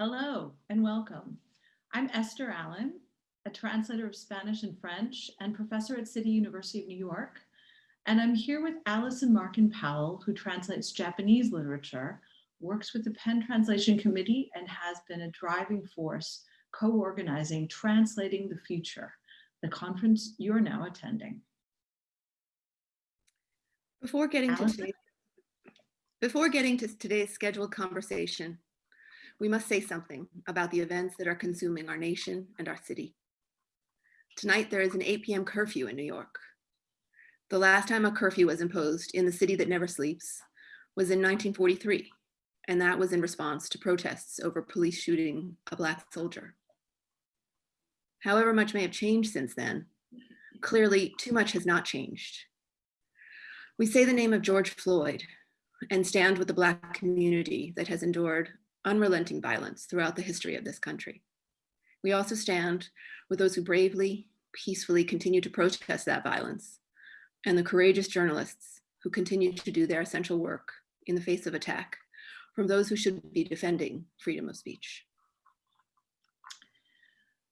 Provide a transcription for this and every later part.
Hello and welcome. I'm Esther Allen, a translator of Spanish and French and professor at City University of New York. And I'm here with Allison Markin Powell, who translates Japanese literature, works with the PEN Translation Committee, and has been a driving force co-organizing Translating the Future, the conference you're now attending. Before getting to today's, before getting to today's scheduled conversation, we must say something about the events that are consuming our nation and our city. Tonight, there is an 8 p.m. curfew in New York. The last time a curfew was imposed in the city that never sleeps was in 1943, and that was in response to protests over police shooting a Black soldier. However much may have changed since then, clearly too much has not changed. We say the name of George Floyd and stand with the Black community that has endured unrelenting violence throughout the history of this country. We also stand with those who bravely, peacefully continue to protest that violence and the courageous journalists who continue to do their essential work in the face of attack from those who should be defending freedom of speech.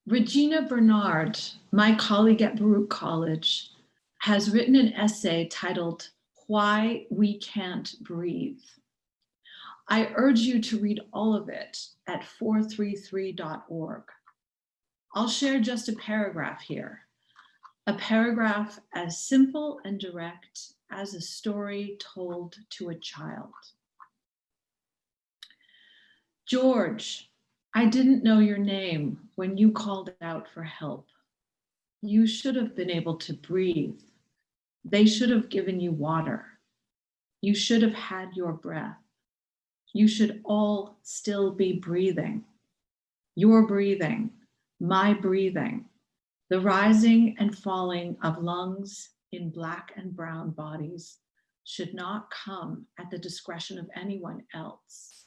Regina Bernard, my colleague at Baruch College, has written an essay titled Why We Can't Breathe. I urge you to read all of it at 433.org. I'll share just a paragraph here, a paragraph as simple and direct as a story told to a child. George, I didn't know your name when you called out for help. You should have been able to breathe. They should have given you water. You should have had your breath. You should all still be breathing. Your breathing, my breathing, the rising and falling of lungs in black and brown bodies should not come at the discretion of anyone else.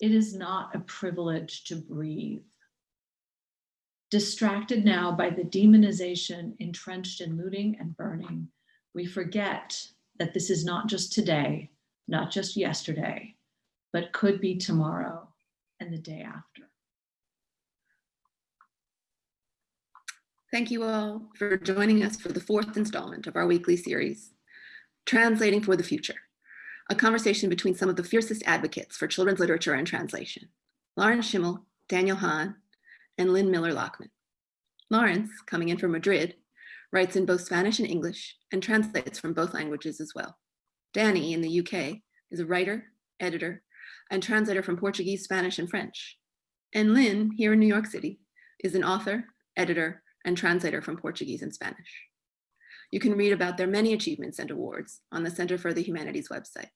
It is not a privilege to breathe. Distracted now by the demonization entrenched in looting and burning, we forget that this is not just today, not just yesterday, but could be tomorrow and the day after. Thank you all for joining us for the fourth installment of our weekly series, Translating for the Future, a conversation between some of the fiercest advocates for children's literature and translation, Lawrence Schimmel, Daniel Hahn, and Lynn Miller-Lachmann. Lawrence, coming in from Madrid, writes in both Spanish and English and translates from both languages as well. Danny in the UK is a writer, editor, and translator from Portuguese, Spanish, and French. And Lynn, here in New York City, is an author, editor, and translator from Portuguese and Spanish. You can read about their many achievements and awards on the Center for the Humanities website.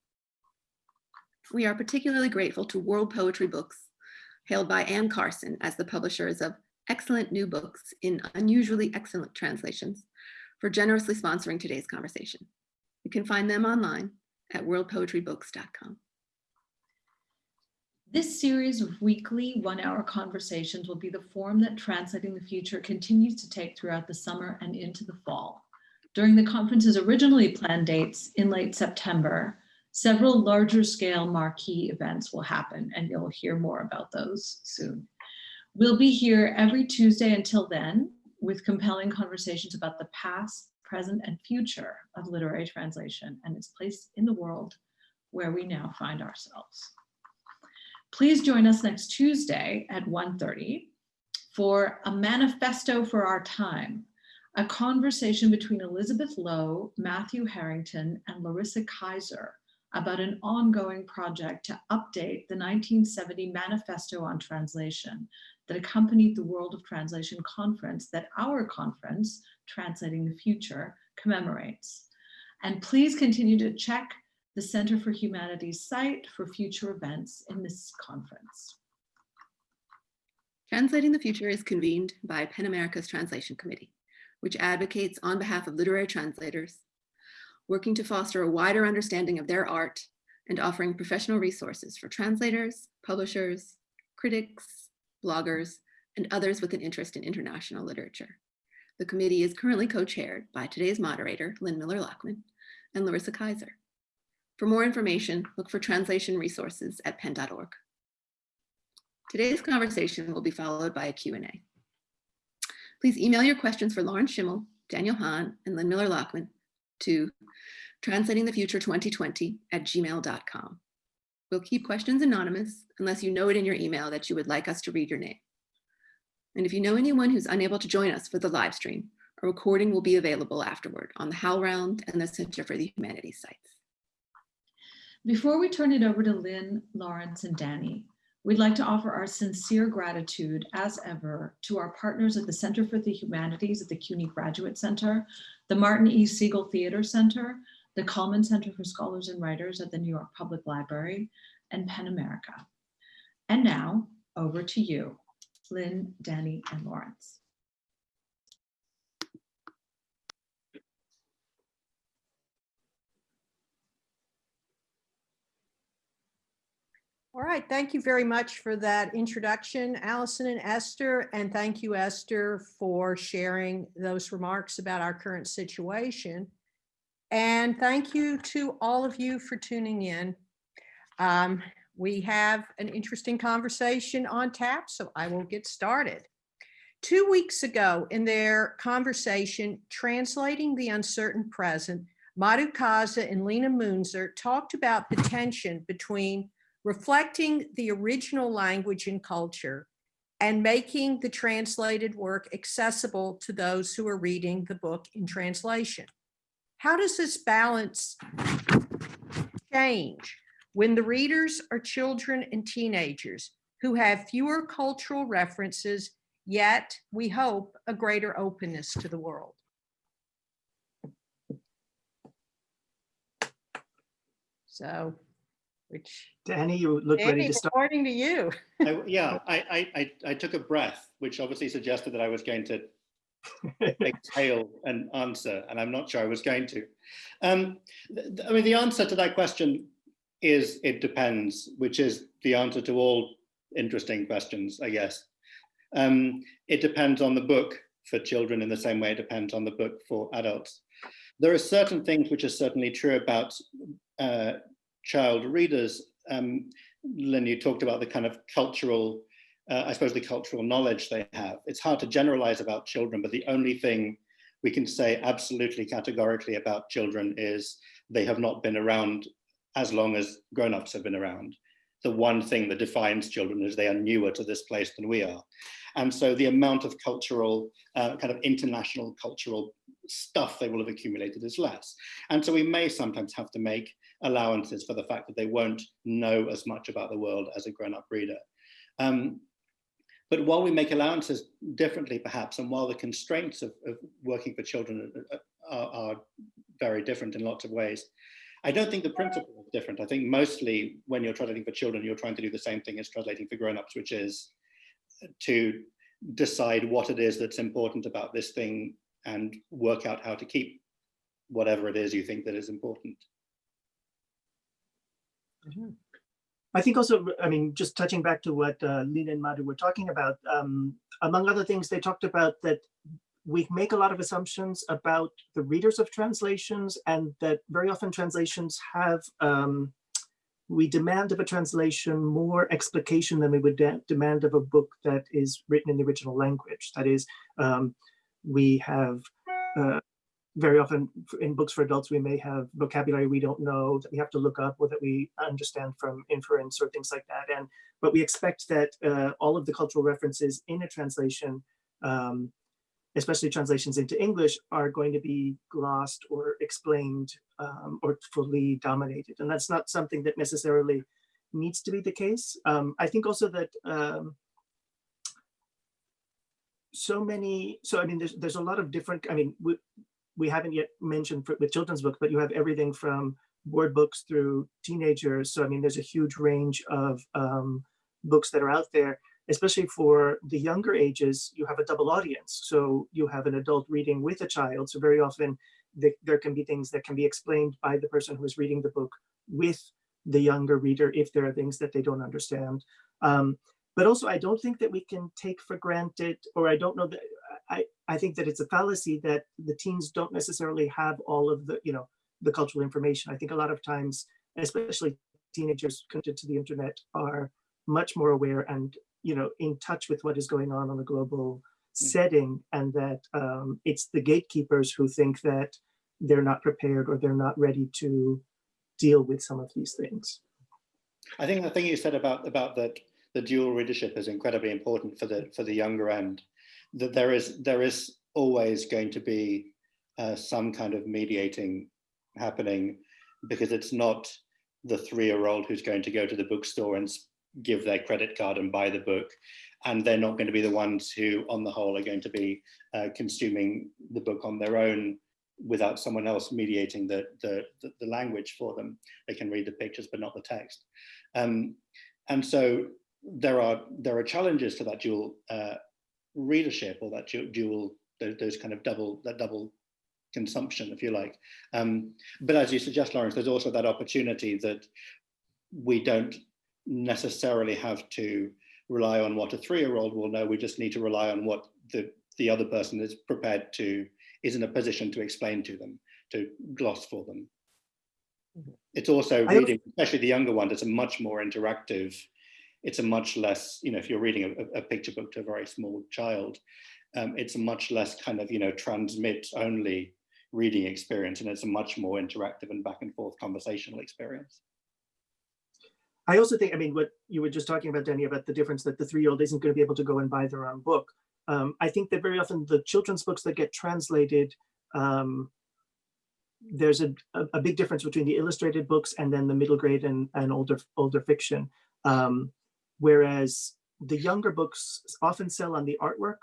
We are particularly grateful to World Poetry Books, hailed by Anne Carson as the publishers of excellent new books in unusually excellent translations, for generously sponsoring today's conversation. You can find them online at worldpoetrybooks.com. This series of weekly one-hour conversations will be the form that Translating the Future continues to take throughout the summer and into the fall. During the conference's originally planned dates in late September, several larger scale marquee events will happen and you'll hear more about those soon. We'll be here every Tuesday until then with compelling conversations about the past, present, and future of literary translation and its place in the world where we now find ourselves. Please join us next Tuesday at 1.30 for a manifesto for our time, a conversation between Elizabeth Lowe, Matthew Harrington, and Larissa Kyzer about an ongoing project to update the 1970 Manifesto on Translation that accompanied the World of Translation conference that our conference, Translating the Future, commemorates. And please continue to check the Center for Humanities site for future events in this conference. Translating the Future is convened by PEN America's Translation Committee, which advocates on behalf of literary translators, working to foster a wider understanding of their art and offering professional resources for translators, publishers, critics, bloggers, and others with an interest in international literature. The committee is currently co-chaired by today's moderator, Lynn Miller-Lachmann, and Larissa Kyzer. For more information, look for translation resources at pen.org. Today's conversation will be followed by a Q&A. Please email your questions for Lawrence Schimmel, Daniel Hahn, and Lynn Miller-Lachmann to translatingthefuture2020 at gmail.com. We'll keep questions anonymous unless you know it in your email that you would like us to read your name. And if you know anyone who's unable to join us for the live stream, a recording will be available afterward on the HowlRound and the Center for the Humanities sites. Before we turn it over to Lynn, Lawrence, and Danny, we'd like to offer our sincere gratitude, as ever, to our partners at the Center for the Humanities at the CUNY Graduate Center, the Martin E. Segal Theater Center, the Cullman Center for Scholars and Writers at the New York Public Library, and PEN America. And now, over to you, Lynn, Danny, and Lawrence. All right, thank you very much for that introduction, Allison and Esther, and thank you, Esther, for sharing those remarks about our current situation. And thank you to all of you for tuning in. Um, we have an interesting conversation on tap, so I will get started. Two weeks ago, in their conversation, Translating the Uncertain Present, Madhu Kaza and Lina Mounzer talked about the tension between reflecting the original language and culture and making the translated work accessible to those who are reading the book in translation. How does this balance change when the readers are children and teenagers who have fewer cultural references, yet we hope a greater openness to the world? So, which, Danny, you look ready to start. according to you. I, yeah, I, I, I, I took a breath, which obviously suggested that I was going to exhale an answer, and I'm not sure I was going to. Um, I mean, the answer to that question is it depends, which is the answer to all interesting questions, I guess. Um, it depends on the book for children in the same way it depends on the book for adults. There are certain things which are certainly true about uh, child readers. Um, Lynn, you talked about the kind of cultural uh, I suppose, the cultural knowledge they have. It's hard to generalize about children, but the only thing we can say absolutely categorically about children is they have not been around as long as grown-ups have been around. The one thing that defines children is they are newer to this place than we are. And so the amount of cultural, uh, kind of international cultural stuff they will have accumulated is less. And so we may sometimes have to make allowances for the fact that they won't know as much about the world as a grown-up reader. Um, but while we make allowances differently, perhaps, and while the constraints of, of working for children are, are, very different in lots of ways, I don't think the principle is different. I think mostly when you're translating for children, you're trying to do the same thing as translating for grown-ups, which is to decide what it is that's important about this thing and work out how to keep whatever it is you think that is important. Mm -hmm. I think also, I mean, just touching back to what uh, Lina and Madhu were talking about, um, among other things, they talked about that we make a lot of assumptions about the readers of translations and that very often translations have, um, we demand of a translation more explication than we would de demand of a book that is written in the original language. That is, um, we have uh, very often in books for adults, we may have vocabulary we don't know that we have to look up or that we understand from inference or things like that. And but we expect that uh, all of the cultural references in a translation, um, especially translations into English, are going to be glossed or explained um, or fully dominated. And that's not something that necessarily needs to be the case. Um, I think also that um, so many, so I mean, there's, there's a lot of different, I mean, we, we haven't yet mentioned for, with children's books, but you have everything from board books through teenagers. So I mean, there's a huge range of um, books that are out there, especially for the younger ages, you have a double audience. So you have an adult reading with a child. So very often the, there can be things that can be explained by the person who is reading the book with the younger reader if there are things that they don't understand. Um, but also, I don't think that we can take for granted, or I don't know that I, I think that it's a fallacy that the teens don't necessarily have all of the, you know, the cultural information. I think a lot of times, especially teenagers connected to the internet are much more aware and you know, in touch with what is going on on a global setting and that um, it's the gatekeepers who think that they're not prepared or they're not ready to deal with some of these things. I think the thing you said about about that the dual readership is incredibly important for the for the younger end. That there is there is always going to be uh, some kind of mediating happening because it's not the three-year-old who's going to go to the bookstore and give their credit card and buy the book and they're not going to be the ones who on the whole are going to be uh, consuming the book on their own without someone else mediating the, the, the, language for them. They can read the pictures, but not the text. Um, and so there are, there are challenges to that dual uh, readership or that dual, those kind of double, that double consumption, if you like. Um, but as you suggest, Lawrence, there's also that opportunity that we don't necessarily have to rely on what a three-year-old will know. We just need to rely on what the, the other person is prepared to, is in a position to explain to them, to gloss for them. Mm-hmm. It's also reading, especially the younger one, it's a much more interactive, it's a much less, you know, if you're reading a, a picture book to a very small child, um, it's a much less kind of, you know, transmit only reading experience and it's a much more interactive and back and forth conversational experience. I also think, I mean, what you were just talking about, Danny, about the difference that the three-year-old isn't going to be able to go and buy their own book. Um, I think that very often the children's books that get translated, um, there's a, a, big difference between the illustrated books and then the middle grade and, and older older fiction. Um, whereas the younger books often sell on the artwork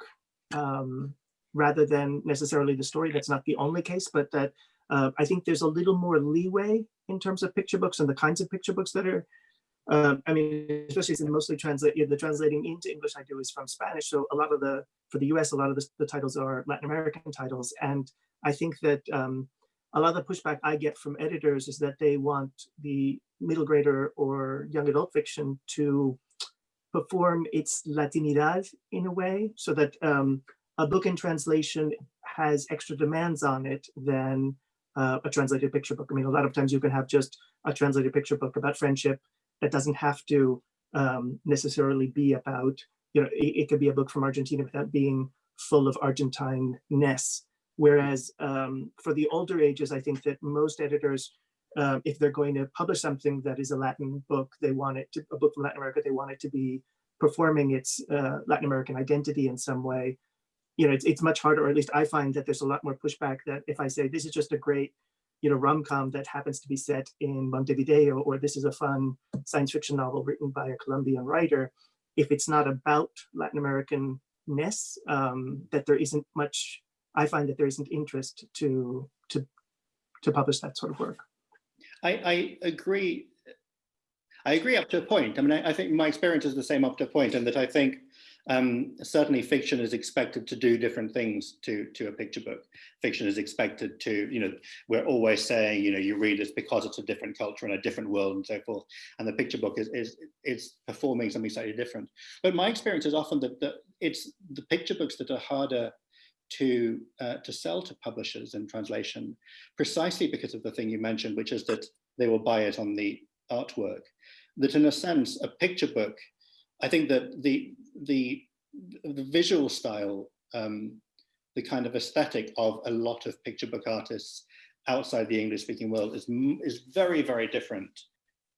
um, rather than necessarily the story. That's not the only case, but that uh, I think there's a little more leeway in terms of picture books and the kinds of picture books that are um, I mean, especially since mostly translate the translating into English I do is from Spanish. So a lot of the for the US, a lot of the, the titles are Latin American titles, and I think that um, a lot of the pushback I get from editors is that they want the middle grader or young adult fiction to perform its Latinidad in a way, so that um, a book in translation has extra demands on it than uh, a translated picture book. I mean, a lot of times you can have just a translated picture book about friendship that doesn't have to um, necessarily be about, you know, it, it, could be a book from Argentina without being full of Argentine-ness. Whereas um, for the older ages, I think that most editors, um, if they're going to publish something that is a Latin book, they want it to, a book from Latin America, they want it to be performing its uh, Latin American identity in some way. You know, it's, it's much harder, or at least I find that there's a lot more pushback that if I say, this is just a great you know, rom-com that happens to be set in Montevideo, or this is a fun science fiction novel written by a Colombian writer, if it's not about Latin American-ness, um, that there isn't much, I find that there isn't interest to, to, to publish that sort of work. I, I agree. I agree up to a point. I mean, I, I think my experience is the same up to a point, and that I think um, certainly fiction is expected to do different things to, to a picture book. Fiction is expected to, you know, we're always saying, you know, you read this because it's a different culture and a different world and so forth. And the picture book is, is, is performing something slightly different. But my experience is often that, that it's the picture books that are harder to uh, to sell to publishers in translation, precisely because of the thing you mentioned, which is that they will buy it on the artwork. That in a sense, a picture book I think that the the the visual style, um, the kind of aesthetic of a lot of picture book artists outside the English speaking world is is very very different,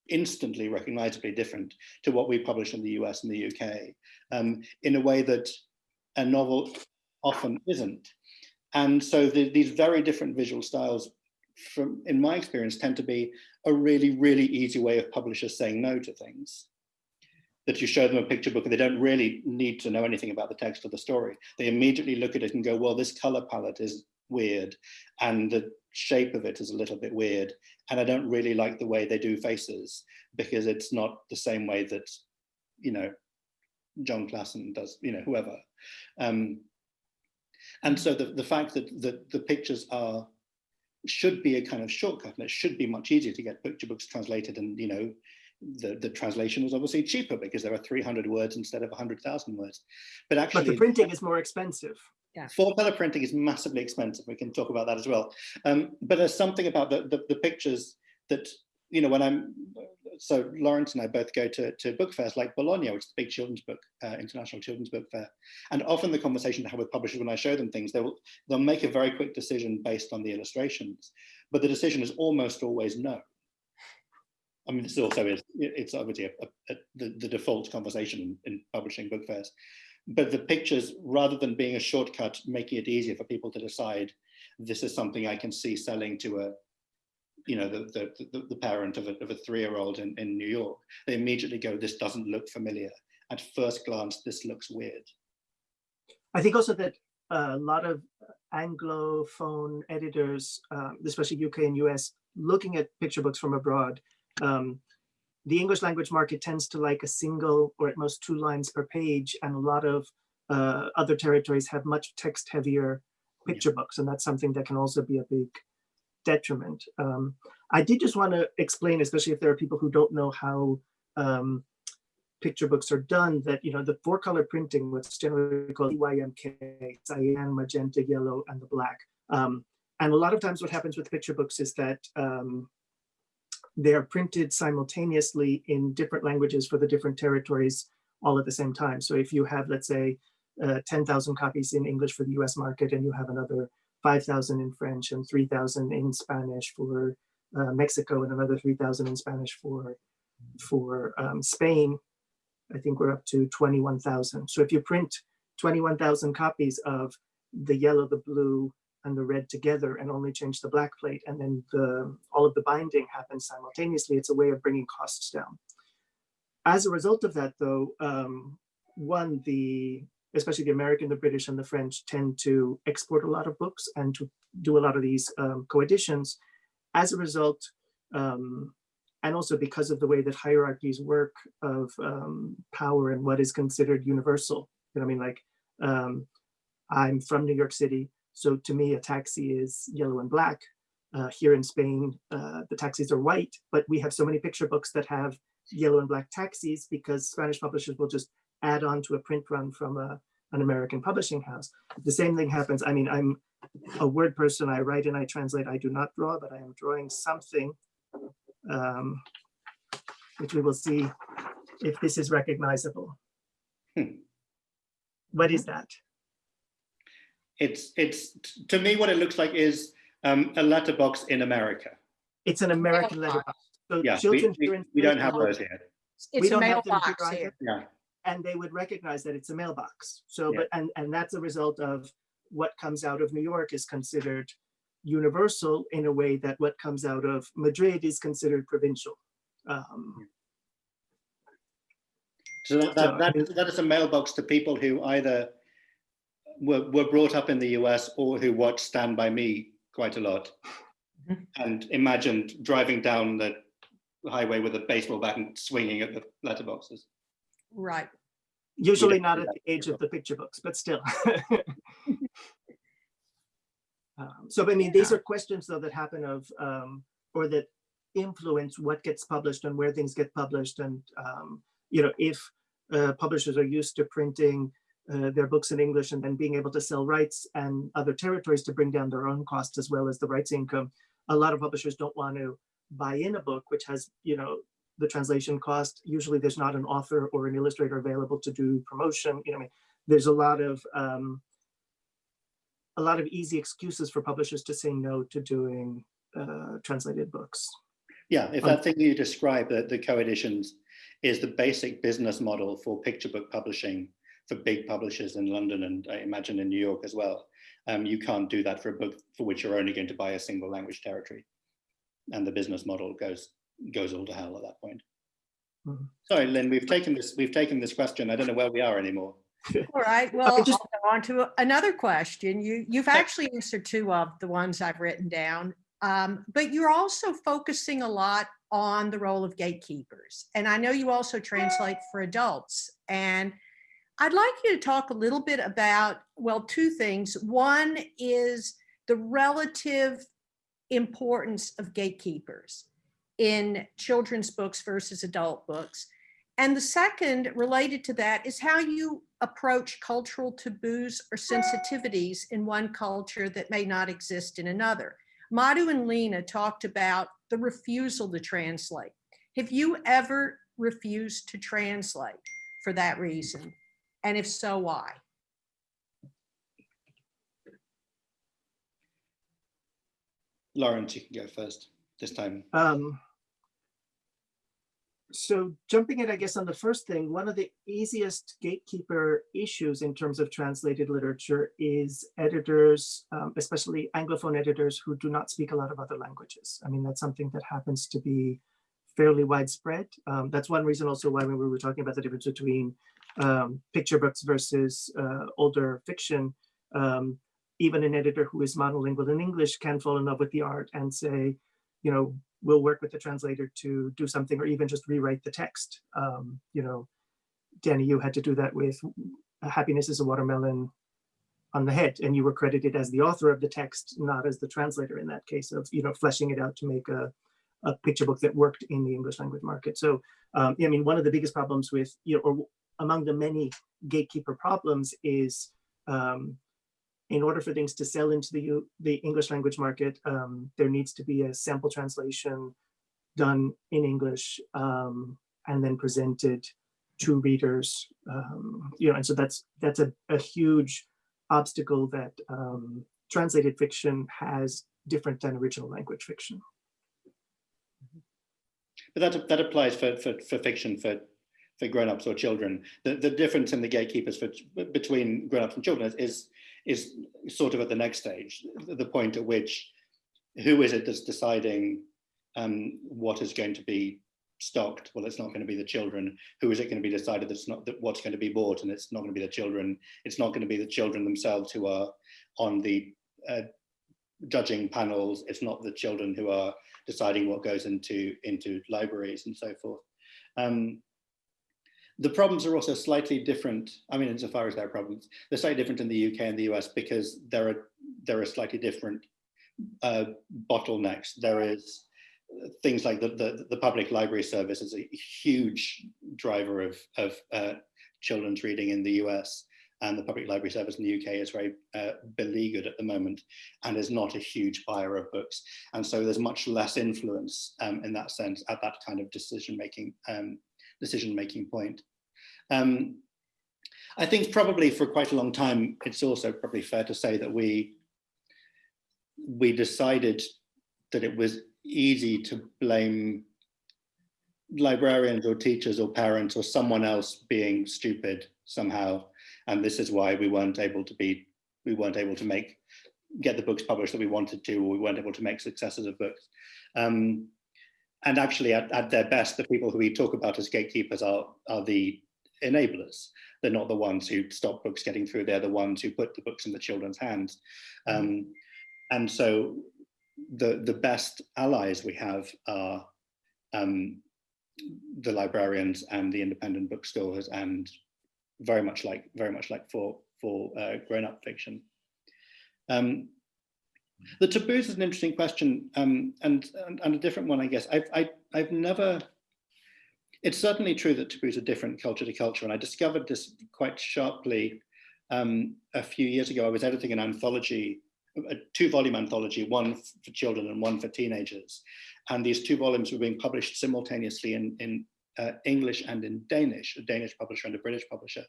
instantly recognizably different to what we publish in the US and the UK, um, in a way that a novel often isn't. And so the, these very different visual styles, from in my experience, tend to be a really really easy way of publishers saying no to things that you show them a picture book and they don't really need to know anything about the text of the story. They immediately look at it and go, well, this color palette is weird and the shape of it is a little bit weird. And I don't really like the way they do faces because it's not the same way that, you know, Jon Klassen does, you know, whoever. Um, and so the, the fact that, that the pictures are should be a kind of shortcut and it should be much easier to get picture books translated and, you know, the, the translation is obviously cheaper because there are 300 words instead of 100,000 words. But actually- But the printing is more expensive. Yeah. Full color printing is massively expensive. We can talk about that as well. Um, but there's something about the, the, the, pictures that, you know, when I'm so Lawrence and I both go to, to book fairs like Bologna, which is the big children's book, uh, international children's book fair. And often the conversation I have with publishers when I show them things, they'll, they'll make a very quick decision based on the illustrations, but the decision is almost always no. I mean, this also is, it's obviously a, a, a- the, the default conversation in, in publishing book fairs. But the pictures, rather than being a shortcut, making it easier for people to decide, this is something I can see selling to a, you know, the, the, the, the parent of a, of a three-year-old in, in New York, they immediately go, this doesn't look familiar. At first glance, this looks weird. I think also that a lot of Anglophone editors, um, especially UK and US, looking at picture books from abroad, um, the English language market tends to like a single or at most two lines per page, and a lot of uh, other territories have much text heavier picture books, and that's something that can also be a big detriment. Um, I did just want to explain, especially if there are people who don't know how um, picture books are done that, you know, the four color printing, what's generally called CMYK, cyan, magenta, yellow, and the black. Um, and a lot of times what happens with picture books is that um, they are printed simultaneously in different languages for the different territories all at the same time. So if you have, let's say, uh, 10,000 copies in English for the US market and you have another 5,000 in French and 3,000 in Spanish for uh, Mexico and another 3,000 in Spanish for, for um, Spain, I think we're up to 21,000. So if you print 21,000 copies of the yellow, the blue, and the red together and only change the black plate, and then the, all of the binding happens simultaneously, it's a way of bringing costs down. As a result of that, though, um, one, the especially the American, the British, and the French tend to export a lot of books and to do a lot of these um, co-editions. As a result, um, and also because of the way that hierarchies work of um, power and what is considered universal. You know, I mean, like um, I'm from New York City, so to me, a taxi is yellow and black. Uh, here in Spain, uh, the taxis are white, but we have so many picture books that have yellow and black taxis because Spanish publishers will just add on to a print run from a, an American publishing house. The same thing happens. I mean, I'm a word person. I write and I translate. I do not draw, but I am drawing something, um, which we will see if this is recognizable. Hmm. What is that? It's, it's to me, what it looks like is um, a letterbox in America. It's an American letterbox. So Yeah, we, children we, here in we don't have those here. It's a don't have them mailbox here here. Yeah, and they would recognize that it's a mailbox. So, Yeah. but, and, and that's a result of what comes out of New York is considered universal in a way that what comes out of Madrid is considered provincial. Um, so that, So, I that, mean- that, that is a mailbox to people who either were, were brought up in the US or who watch Stand By Me quite a lot Mhm. and imagined driving down the highway with a baseball bat and swinging at the letterboxes. Right. Usually don't at the age of the picture books, but still. Um, So, I mean, these are questions though that happen of, um, or that influence what gets published and where things get published. And, um, you know, if uh, publishers are used to printing uh, their books in English and then being able to sell rights and other territories to bring down their own costs as well as the rights income, a lot of publishers don't want to buy in a book which has, you know, the translation cost. Usually there's not an author or an illustrator available to do promotion. You know, I mean, there's a lot of um, a lot of easy excuses for publishers to say no to doing uh, translated books. Yeah, if Um, that thing you describe, the, the co-editions, is the basic business model for picture book publishing for big publishers in London and I imagine in New York as well. Um, you can't do that for a book for which you're only going to buy a single language territory. And the business model goes goes all to hell at that point. Mhm. Sorry, Lynn, we've taken this, we've taken this question. I don't know where we are anymore. All right, well, just- I'll go on to another question. You, you've actually answered two of the ones I've written down. Um, but you're also focusing a lot on the role of gatekeepers. And I know you also translate for adults. And I'd like you to talk a little bit about, well, two things. One is the relative importance of gatekeepers in children's books versus adult books. And the second related to that is how you approach cultural taboos or sensitivities in one culture that may not exist in another. Madhu and Lena talked about the refusal to translate. Have you ever refused to translate for that reason? And if so, why? Lawrence, you can go first this time. Um, so jumping in, I guess, on the first thing, one of the easiest gatekeeper issues in terms of translated literature is editors, um, especially Anglophone editors who do not speak a lot of other languages. I mean, that's something that happens to be fairly widespread. Um, that's one reason also why when we were talking about the difference between um, picture books versus uh, older fiction, um, even an editor who is monolingual in English can fall in love with the art and say, you know, we'll work with the translator to do something or even just rewrite the text. Um, you know, Danny, you had to do that with Happiness is a Watermelon on the head and you were credited as the author of the text, not as the translator in that case of, you know, fleshing it out to make a, a picture book that worked in the English language market. So, um, I mean, one of the biggest problems with, you know, or among the many gatekeeper problems is um, in order for things to sell into the, the English language market, um, there needs to be a sample translation done in English um, and then presented to readers. Um, you know, and so that's that's a, a huge obstacle that um, translated fiction has different than original language fiction. But that, that applies for, for, for fiction for, for grown-ups or children. The, the difference in the gatekeepers for, between grown-ups and children is, is sort of at the next stage, the point at which who is it that's deciding um, what is going to be stocked? Well, it's not going to be the children. Who is it going to be decided that's not that what's going to be bought, and it's not going to be the children. It's not going to be the children themselves who are on the uh, judging panels. It's not the children who are deciding what goes into into libraries and so forth. Um, the problems are also slightly different. I mean, insofar as there are problems, they're slightly different in the UK and the US because there are there are slightly different uh, bottlenecks. There is things like the, the, the public library service is a huge driver of of uh, children's reading in the US, and the public library service in the UK is very uh, beleaguered at the moment and is not a huge buyer of books. And so there's much less influence um, in that sense at that kind of decision making um, decision making point. Um, I think probably for quite a long time, it's also probably fair to say that we we decided that it was easy to blame librarians or teachers or parents or someone else being stupid somehow. And this is why we weren't able to be, we weren't able to make, get the books published that we wanted to, or we weren't able to make successes of books. Um, and actually at, at their best, the people who we talk about as gatekeepers are, are the enablers. They're not the ones who stop books getting through, they're the ones who put the books in the children's hands. Um, and so the, the best allies we have are um, the librarians and the independent bookstores and very much like very much like for for uh, grown-up fiction. Um, the taboos is an interesting question um, and, and, and a different one, I guess. I've I, I've never. It's certainly true that taboos are different culture to culture, and I discovered this quite sharply um, a few years ago. I was editing an anthology, a two-volume anthology, one for children and one for teenagers, and these two volumes were being published simultaneously in, in uh, English and in Danish, a Danish publisher and a British publisher.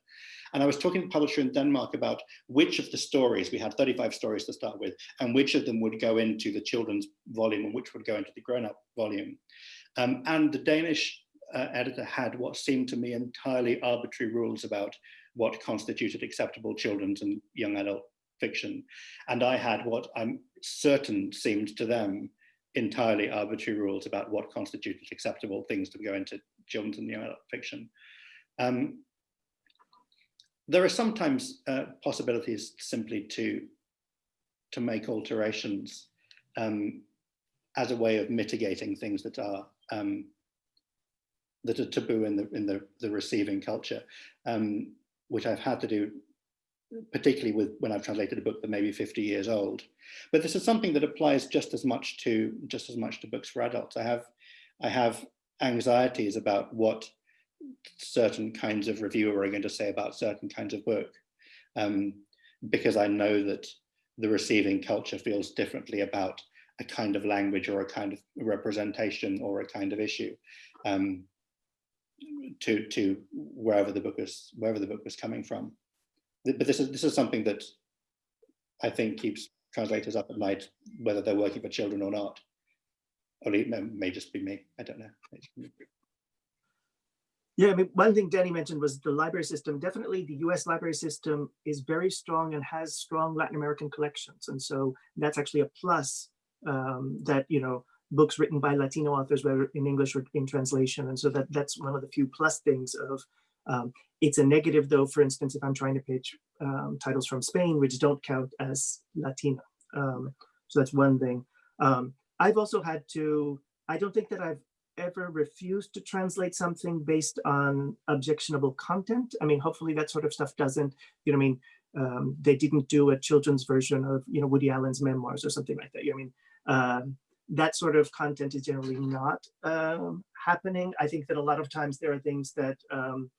And I was talking to a publisher in Denmark about which of the stories, we had 35 stories to start with, and which of them would go into the children's volume and which would go into the grown-up volume. Um, and the Danish uh, editor had what seemed to me entirely arbitrary rules about what constituted acceptable children's and young adult fiction. And I had what I'm certain seemed to them entirely arbitrary rules about what constituted acceptable things to go into children's and young adult fiction. Um, there are sometimes uh, possibilities simply to, to make alterations um, as a way of mitigating things that are um, that are taboo in the in the, the receiving culture, um, which I've had to do particularly with when I've translated a book that may be 50 years old. But this is something that applies just as much to just as much to books for adults. I have I have anxieties about what certain kinds of reviewer are going to say about certain kinds of book, um, because I know that the receiving culture feels differently about a kind of language or a kind of representation or a kind of issue. um, to to wherever the book was wherever the book was coming from. But this is this is something that I think keeps translators up at night, whether they're working for children or not. Or it may, may just be me. I don't know. Yeah, I mean, one thing Danny mentioned was the library system. Definitely the US library system is very strong and has strong Latin American collections. And so that's actually a plus um, that, you know, books written by Latino authors, whether in English or in translation. And so that that's one of the few plus things of, um, it's a negative though, for instance, if I'm trying to pitch um, titles from Spain, which don't count as Latino. Um, so that's one thing. Um, I've also had to, I don't think that I've ever refused to translate something based on objectionable content. I mean, hopefully that sort of stuff doesn't, you know, I mean, um, they didn't do a children's version of, you know, Woody Allen's memoirs or something like that. I mean, um, that sort of content is generally not um, happening. I think that a lot of times there are things that um,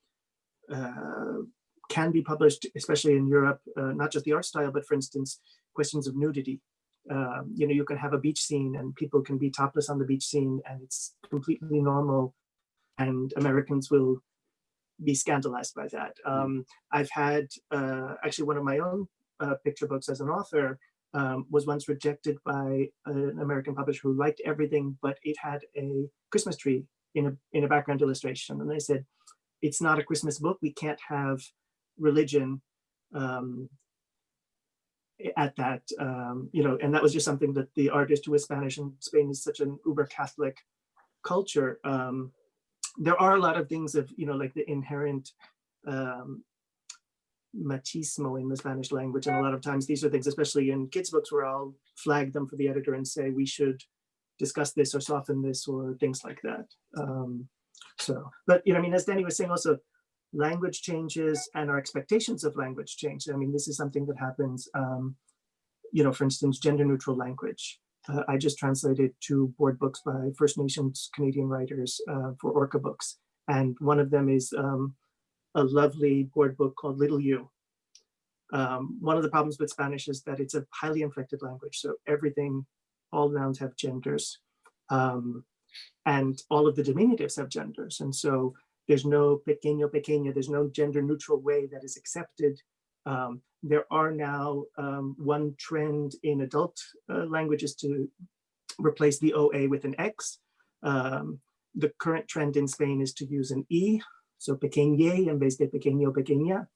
uh, can be published, especially in Europe, uh, not just the art style, but for instance, questions of nudity um, you know, you can have a beach scene and people can be topless on the beach scene and it's completely normal and Americans will be scandalized by that. Um, I've had uh, actually one of my own uh, picture books as an author um, was once rejected by an American publisher who liked everything, but it had a Christmas tree in a, in a background illustration. And they said, it's not a Christmas book. We can't have religion um, at that, um, you know, and that was just something that the artist who was Spanish and Spain is such an uber Catholic culture. Um, there are a lot of things of, you know, like the inherent um, machismo in the Spanish language. And a lot of times these are things, especially in kids books where I'll flag them for the editor and say, we should discuss this or soften this or things like that. Um, so, but, you know, I mean, as Danny was saying also, language changes and our expectations of language change. I mean, this is something that happens, um, you know, for instance, gender neutral language. Uh, I just translated two board books by First Nations Canadian writers uh, for Orca Books. And one of them is um, a lovely board book called Little You. Um, one of the problems with Spanish is that it's a highly inflected language. So everything, all nouns have genders. Um, and all of the diminutives have genders. And so there's no pequeño, pequeña, there's no gender neutral way that is accepted. Um, there are now um, one trend in adult uh, languages to replace the OA with an X. Um, the current trend in Spain is to use an E, so pequeñe en vez de pequeño, pequeña.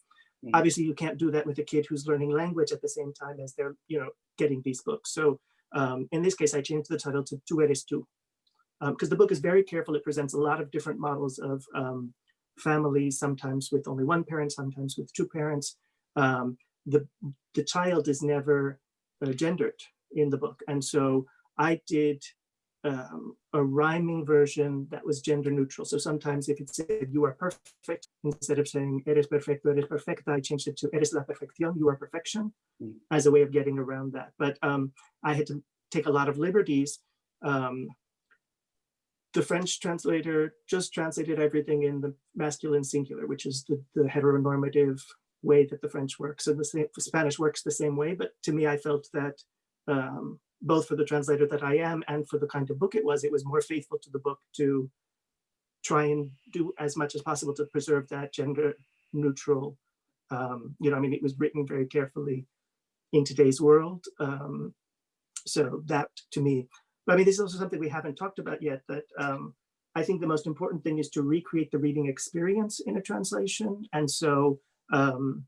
Mm. Obviously, you can't do that with a kid who's learning language at the same time as they're, you know, getting these books. So um, in this case, I changed the title to Tu eres tú, because um, the book is very careful. It presents a lot of different models of um, families, sometimes with only one parent, sometimes with two parents. Um, the, the child is never uh, gendered in the book. And so I did um, a rhyming version that was gender neutral. So sometimes if it said you are perfect, instead of saying eres perfecto, eres perfecta, I changed it to eres la perfección, you are perfection, Mm. as a way of getting around that. But um, I had to take a lot of liberties um, the French translator just translated everything in the masculine singular, which is the, the heteronormative way that the French works. And the same, Spanish works the same way. But to me, I felt that um, both for the translator that I am and for the kind of book it was, it was more faithful to the book to try and do as much as possible to preserve that gender neutral. Um, you know, I mean, it was written very carefully in today's world. Um, so that to me but I mean, this is also something we haven't talked about yet, that um, I think the most important thing is to recreate the reading experience in a translation. And so um,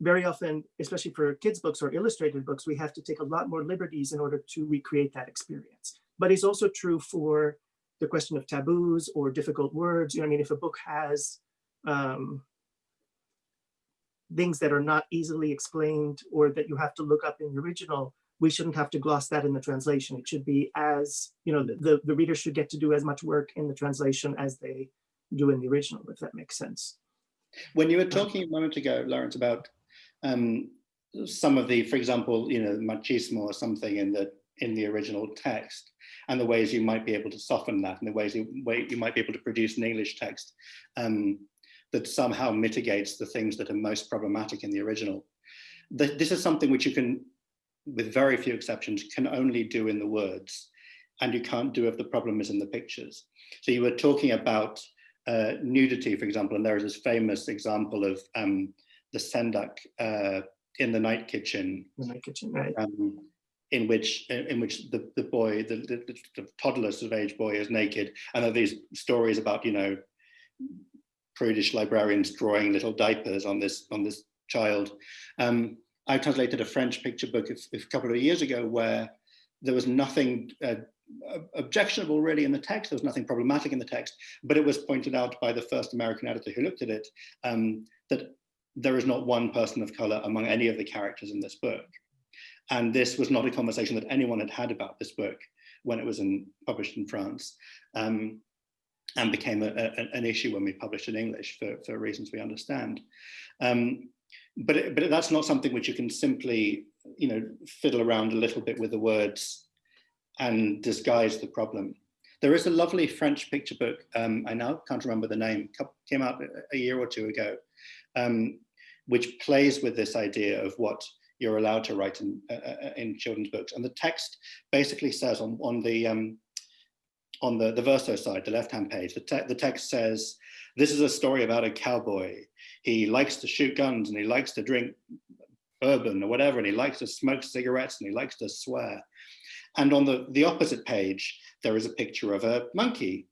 very often, especially for kids books or illustrated books, we have to take a lot more liberties in order to recreate that experience. But it's also true for the question of taboos or difficult words. You know, I mean, if a book has um, things that are not easily explained or that you have to look up in the original, we shouldn't have to gloss that in the translation. It should be as, you know, the, the reader should get to do as much work in the translation as they do in the original, if that makes sense. When you were talking a moment ago, Lawrence, about um, some of the, for example, you know, machismo or something in the in the original text, and the ways you might be able to soften that, and the ways you, way you might be able to produce an English text um, that somehow mitigates the things that are most problematic in the original. The, this is something which you can with very few exceptions, can only do in the words. and you can't do if the problem is in the pictures. So you were talking about uh, nudity, for example, and there is this famous example of um, the Sendak uh, in the night kitchen, in my kitchen, right? um, in which in which the, the boy, the, the, the toddler sort of age boy is naked, and there are these stories about, you know, prudish librarians drawing little diapers on this on this child. Um, I translated a French picture book a, a couple of years ago where there was nothing uh, objectionable really in the text. There was nothing problematic in the text, but it was pointed out by the first American editor who looked at it um, that there is not one person of color among any of the characters in this book. And this was not a conversation that anyone had had about this book when it was in, published in France um, and became a, a, an issue when we published in English for, for reasons we understand. Um, but, it, but that's not something which you can simply, you know, fiddle around a little bit with the words and disguise the problem. There is a lovely French picture book, um, I now can't remember the name, came out a year or two ago, um, which plays with this idea of what you're allowed to write in, uh, uh in children's books. And the text basically says on, on the um, on the, the verso side, the left-hand page, the, te the text says, this is a story about a cowboy. He likes to shoot guns and he likes to drink bourbon or whatever, and he likes to smoke cigarettes and he likes to swear. And on the, the opposite page, there is a picture of a monkey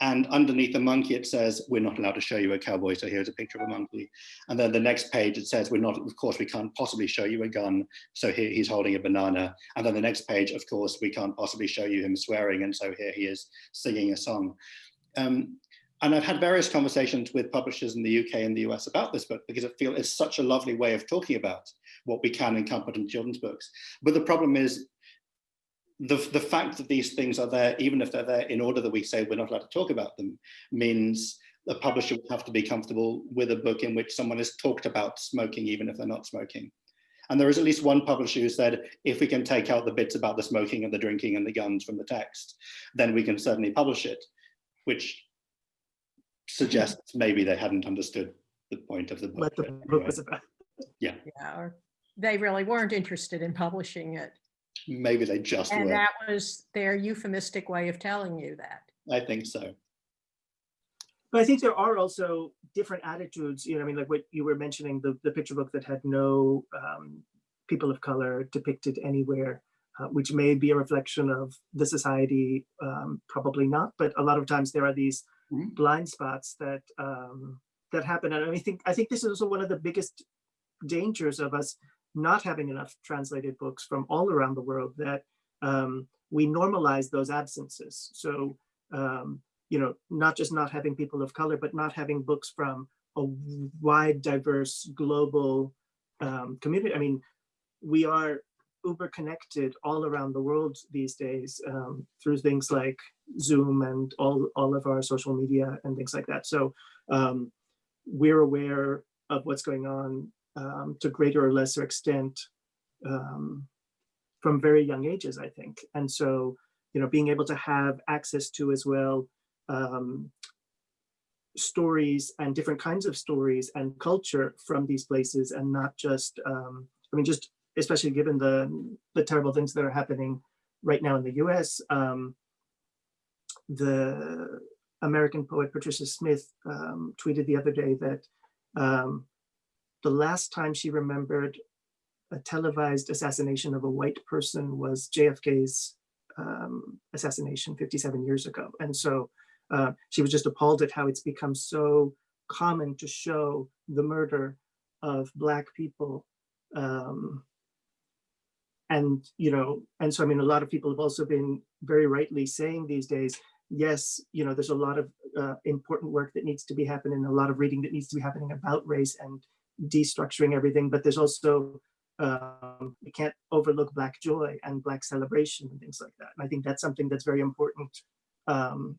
and underneath the monkey, it says, we're not allowed to show you a cowboy. So here's a picture of a monkey. And then the next page, it says, we're not, of course, we can't possibly show you a gun. So here he's holding a banana. And then the next page, of course, we can't possibly show you him swearing. And so here he is singing a song. Um, and I've had various conversations with publishers in the UK and the US about this book because I feel it's such a lovely way of talking about what we can put in children's books. But the problem is the, the fact that these things are there, even if they're there in order that we say we're not allowed to talk about them, means the publisher would have to be comfortable with a book in which someone has talked about smoking, even if they're not smoking. And there is at least one publisher who said, if we can take out the bits about the smoking and the drinking and the guns from the text, then we can certainly publish it, which suggests maybe they hadn't understood the point of the book. What the Anyway, book was about. Yeah, or they really weren't interested in publishing it. Maybe they just And were. that was their euphemistic way of telling you that. I think so. But I think there are also different attitudes, you know, I mean, like what you were mentioning, the, the picture book that had no um, people of color depicted anywhere, uh, which may be a reflection of the society, um, probably not, but a lot of times there are these Mhm. blind spots that um, that happen. And I think, I think this is also one of the biggest dangers of us not having enough translated books from all around the world that um, we normalize those absences. So, um, you know, not just not having people of color, but not having books from a wide, diverse, global um, community. I mean, we are uber connected all around the world these days um, through things like Zoom and all, all of our social media and things like that. So um, we're aware of what's going on um, to greater or lesser extent um, from very young ages, I think. And so, you know, being able to have access to as well um, stories and different kinds of stories and culture from these places and not just, um, I mean, just especially given the, the terrible things that are happening right now in the US, um, the American poet Patricia Smith um, tweeted the other day that um, the last time she remembered a televised assassination of a white person was JFK's um, assassination 57 years ago. And so uh, she was just appalled at how it's become so common to show the murder of Black people. Um, and, you know, and so, I mean, a lot of people have also been very rightly saying these days, yes, you know, there's a lot of uh, important work that needs to be happening, a lot of reading that needs to be happening about race and destructuring everything, but there's also, um, we can't overlook Black joy and Black celebration and things like that. And I think that's something that's very important um,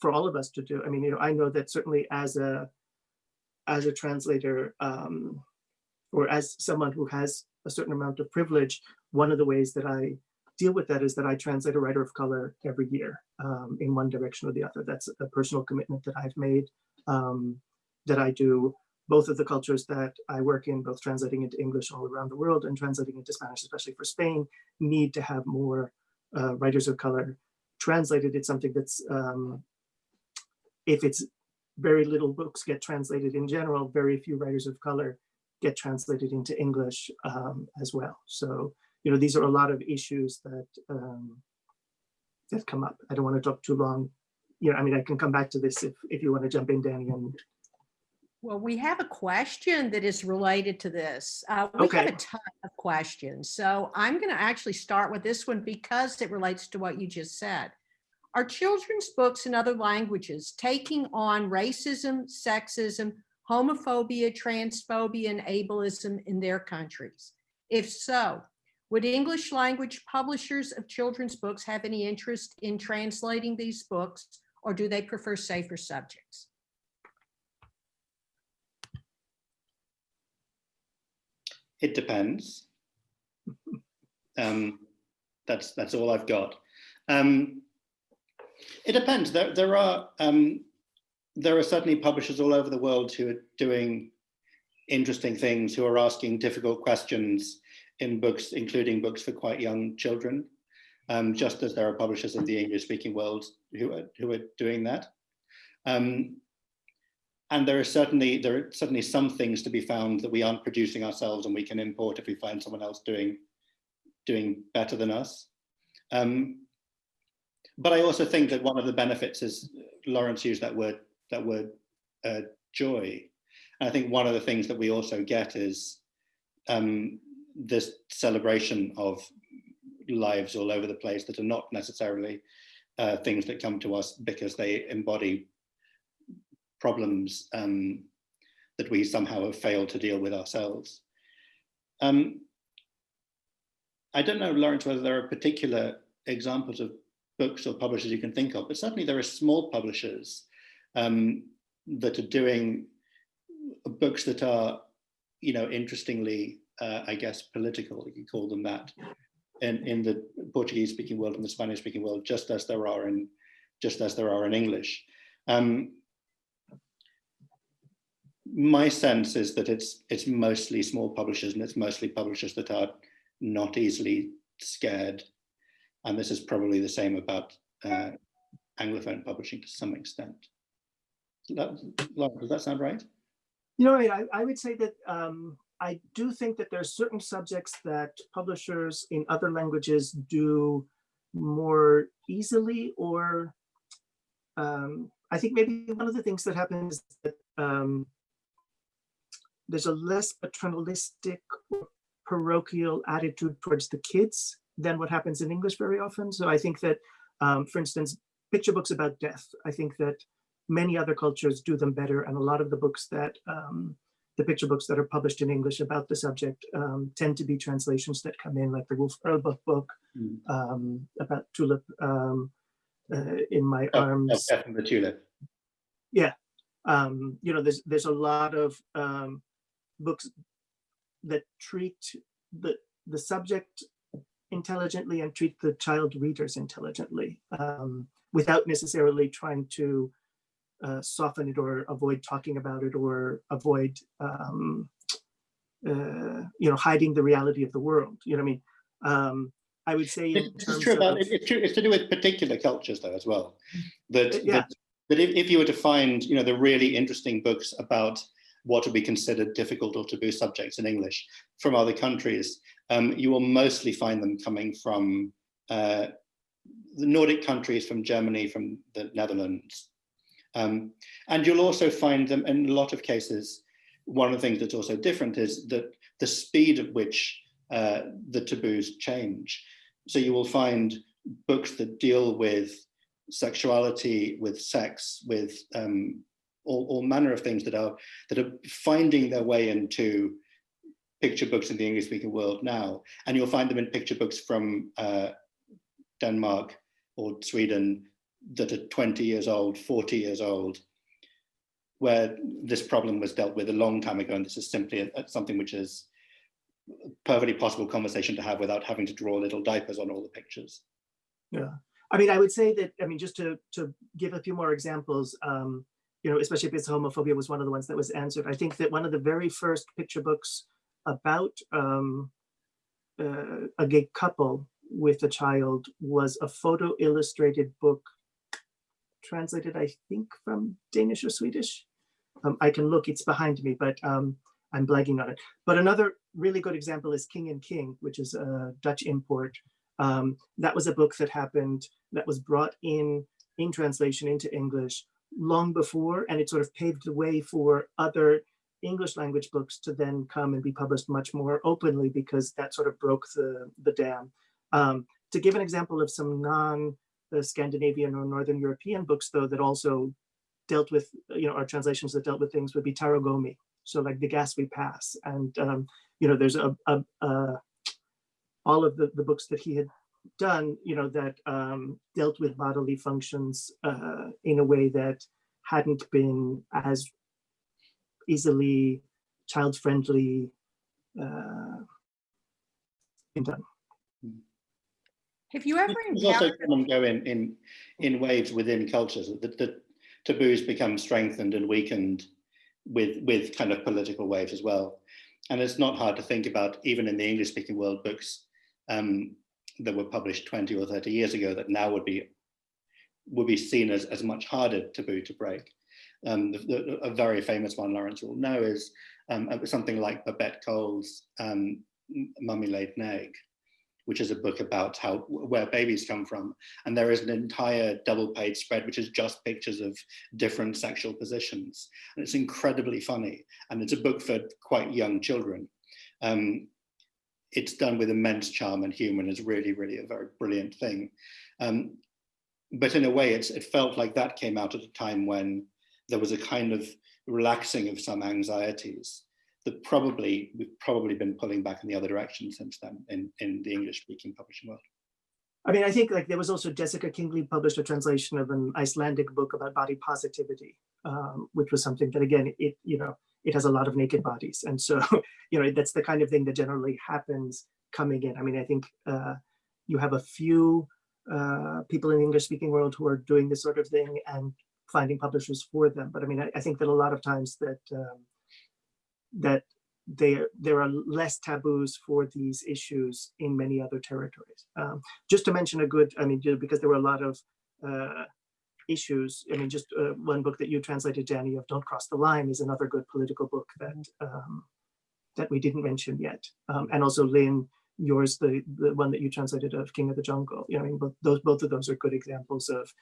for all of us to do. I mean, you know, I know that certainly as a, as a translator um, or as someone who has a certain amount of privilege, one of the ways that I deal with that is that I translate a writer of color every year um, in one direction or the other. That's a personal commitment that I've made um, that I do both of the cultures that I work in, both translating into English all around the world and translating into Spanish, especially for Spain, need to have more uh, writers of color translated, it's something that's, um, if it's very little books get translated in general, very few writers of color get translated into English um, as well. So, you know, these are a lot of issues that um, that come up. I don't want to talk too long. You know, I mean, I can come back to this if if you want to jump in, Danny. And Well, we have a question that is related to this. Uh, We have a ton of questions. So I'm going to actually start with this one because it relates to what you just said. Are children's books in other languages taking on racism, sexism, homophobia, transphobia, and ableism in their countries? If so, would English language publishers of children's books have any interest in translating these books, or do they prefer safer subjects? It depends. Um, that's that's all I've got. Um, it depends. There there are um, there are certainly publishers all over the world who are doing interesting things, who are asking difficult questions in books, including books for quite young children. Um, just as there are publishers in the English-speaking world who are who are doing that. Um, and there are certainly there are certainly some things to be found that we aren't producing ourselves and we can import if we find someone else doing doing better than us. Um, but I also think that one of the benefits is Lawrence used that word that word uh, joy. And I think one of the things that we also get is um, this celebration of lives all over the place that are not necessarily uh, things that come to us because they embody problems um, that we somehow have failed to deal with ourselves. Um, I don't know, Lawrence, whether there are particular examples of books or publishers you can think of, but certainly there are small publishers um, that are doing books that are, you know, interestingly, uh, I guess, political, you could call them that, in, in the Portuguese speaking world and the Spanish speaking world, just as there are in, just as there are in English. Um, my sense is that it's it's mostly small publishers and it's mostly publishers that are not easily scared. And this is probably the same about uh, Anglophone publishing to some extent. That, does that sound right? You know, I, I would say that um, I do think that there are certain subjects that publishers in other languages do more easily, or um, I think maybe one of the things that happens is that um, there's a less paternalistic or parochial attitude towards the kids than what happens in English very often. So I think that, um, for instance, picture books about death, I think that many other cultures do them better. And a lot of the books that, um, the picture books that are published in English about the subject um, tend to be translations that come in, like the Wolf Erlbruch book Mm. um, about Tulip um, uh, in My Oh, Arms. Death and the Tulip. Um, you know, there's there's a lot of um, books that treat the the subject intelligently and treat the child readers intelligently um, without necessarily trying to uh, soften it or avoid talking about it or avoid um, uh, you know hiding the reality of the world. You know what I mean? Um, I would say in This is terms true about, of it's true, it's to do with particular cultures though as well. That, Yeah. that, that if, if you were to find, you know, the really interesting books about what would be considered difficult or taboo subjects in English from other countries, um, you will mostly find them coming from uh, the Nordic countries, from Germany, from the Netherlands. Um, and you'll also find them in a lot of cases, one of the things that's also different is that the speed at which uh, the taboos change. So you will find books that deal with sexuality, with sex, with um, all, all manner of things that are that are finding their way into picture books in the English speaking world now. And you'll find them in picture books from uh, Denmark or Sweden that are 20 years old, 40 years old, where this problem was dealt with a long time ago. And this is simply a, a- something which is perfectly possible conversation to have without having to draw little diapers on all the pictures. Yeah, I mean, I would say that, I mean, just to, to give a few more examples, um, you know, especially if it's homophobia was one of the ones that was answered. I think that one of the very first picture books about um, uh, a gay couple with a child was a photo illustrated book translated, I think, from Danish or Swedish. Um, I can look, it's behind me, but um, I'm blanking on it. But another really good example is King and King, which is a Dutch import. Um, that was a book that happened, that was brought in, in translation into English long before, and it sort of paved the way for other English language books to then come and be published much more openly because that sort of broke the, the dam. Um, to give an example of some non uh, Scandinavian or Northern European books, though, that also dealt with, you know, our translations that dealt with things would be Taro Gomi. So like the gas we pass. And, um, you know, there's a, a, a all of the, the books that he had done, you know, that um, dealt with bodily functions uh, in a way that hadn't been as easily child-friendly uh, been done. Have you ever There's also encountered, come and go in, in, in waves within cultures. The, the taboos become strengthened and weakened with, with kind of political waves as well. And it's not hard to think about, even in the English speaking world, books um, that were published 20 or 30 years ago that now would be would be seen as, as much harder taboo to break. Um, the, the, a very famous one Lawrence will know is um, something like Babette Cole's um, Mummy Laid an Egg, which is a book about how where babies come from. And there is an entire double page spread, which is just pictures of different sexual positions. And it's incredibly funny. And it's a book for quite young children. Um, it's done with immense charm and humor and is really, really a very brilliant thing. Um, but in a way, it felt like that came out at a time when there was a kind of relaxing of some anxieties that probably we've probably been pulling back in the other direction since then in, in the English speaking publishing world. I mean, I think like there was also Jessica Kingsley published a translation of an Icelandic book about body positivity, um, which was something that again, it, you know, it has a lot of naked bodies. And so, you know, that's the kind of thing that generally happens coming in. I mean, I think uh, you have a few uh, people in the English speaking world who are doing this sort of thing and finding publishers for them. But I mean, I, I think that a lot of times that um, that there there are less taboos for these issues in many other territories. Um, just to mention a good, I mean, because there were a lot of uh, issues. I mean, just uh, one book that you translated, Danny, of "Don't Cross the Line" is another good political book that um, that we didn't mention yet. Um, and also, Lynn, yours, the the one that you translated of "King of the Jungle." You know, I mean, both those both of those are good examples of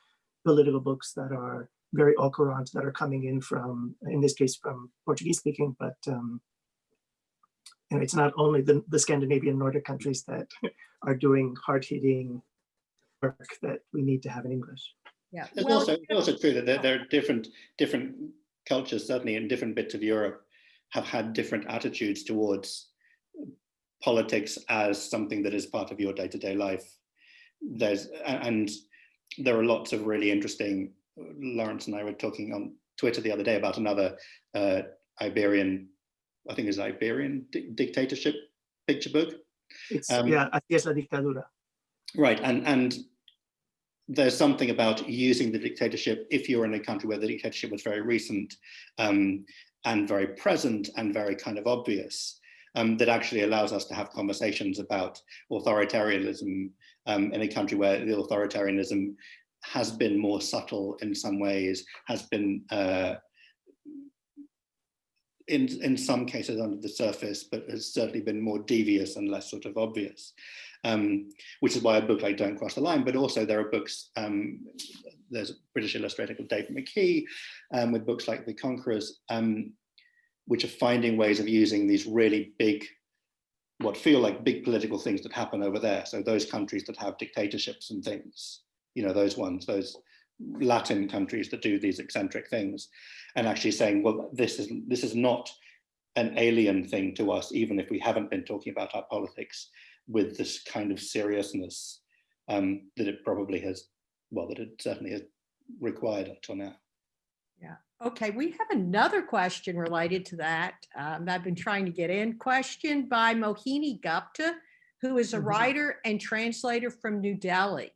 political books that are very au courant that are coming in from, in this case, from Portuguese speaking, but um, you know, it's not only the, the Scandinavian Nordic countries that are doing hard hitting work that we need to have in English. Yeah. It's well, also, it's also true that there, there are different, different cultures, certainly in different bits of Europe, have had different attitudes towards politics as something that is part of your day-to-day life. There's, and there are lots of really interesting, Lawrence and I were talking on Twitter the other day about another uh, Iberian, I think is Iberian di dictatorship picture book. It's, Um, yeah, así es la dictadura. Right, and and there's something about using the dictatorship if you're in a country where the dictatorship was very recent um, and very present and very kind of obvious, um, that actually allows us to have conversations about authoritarianism um, in a country where the authoritarianism has been more subtle in some ways, has been uh, in, in some cases under the surface, but has certainly been more devious and less sort of obvious. Um, which is why a book like Don't Cross the Line, but also there are books, um, there's a British illustrator called David McKee um, with books like The Conquerors, um, which are finding ways of using these really big, what feel like big political things that happen over there. So those countries that have dictatorships and things, you know, those ones, those Latin countries that do these eccentric things and actually saying, well, this is, this is not an alien thing to us, even if we haven't been talking about our politics with this kind of seriousness um, that it probably has, well, that it certainly has required up till now. Yeah. Okay, we have another question related to that. Um, I've been trying to get in. Question by Mohini Gupta, who is a Mhm. writer and translator from New Delhi.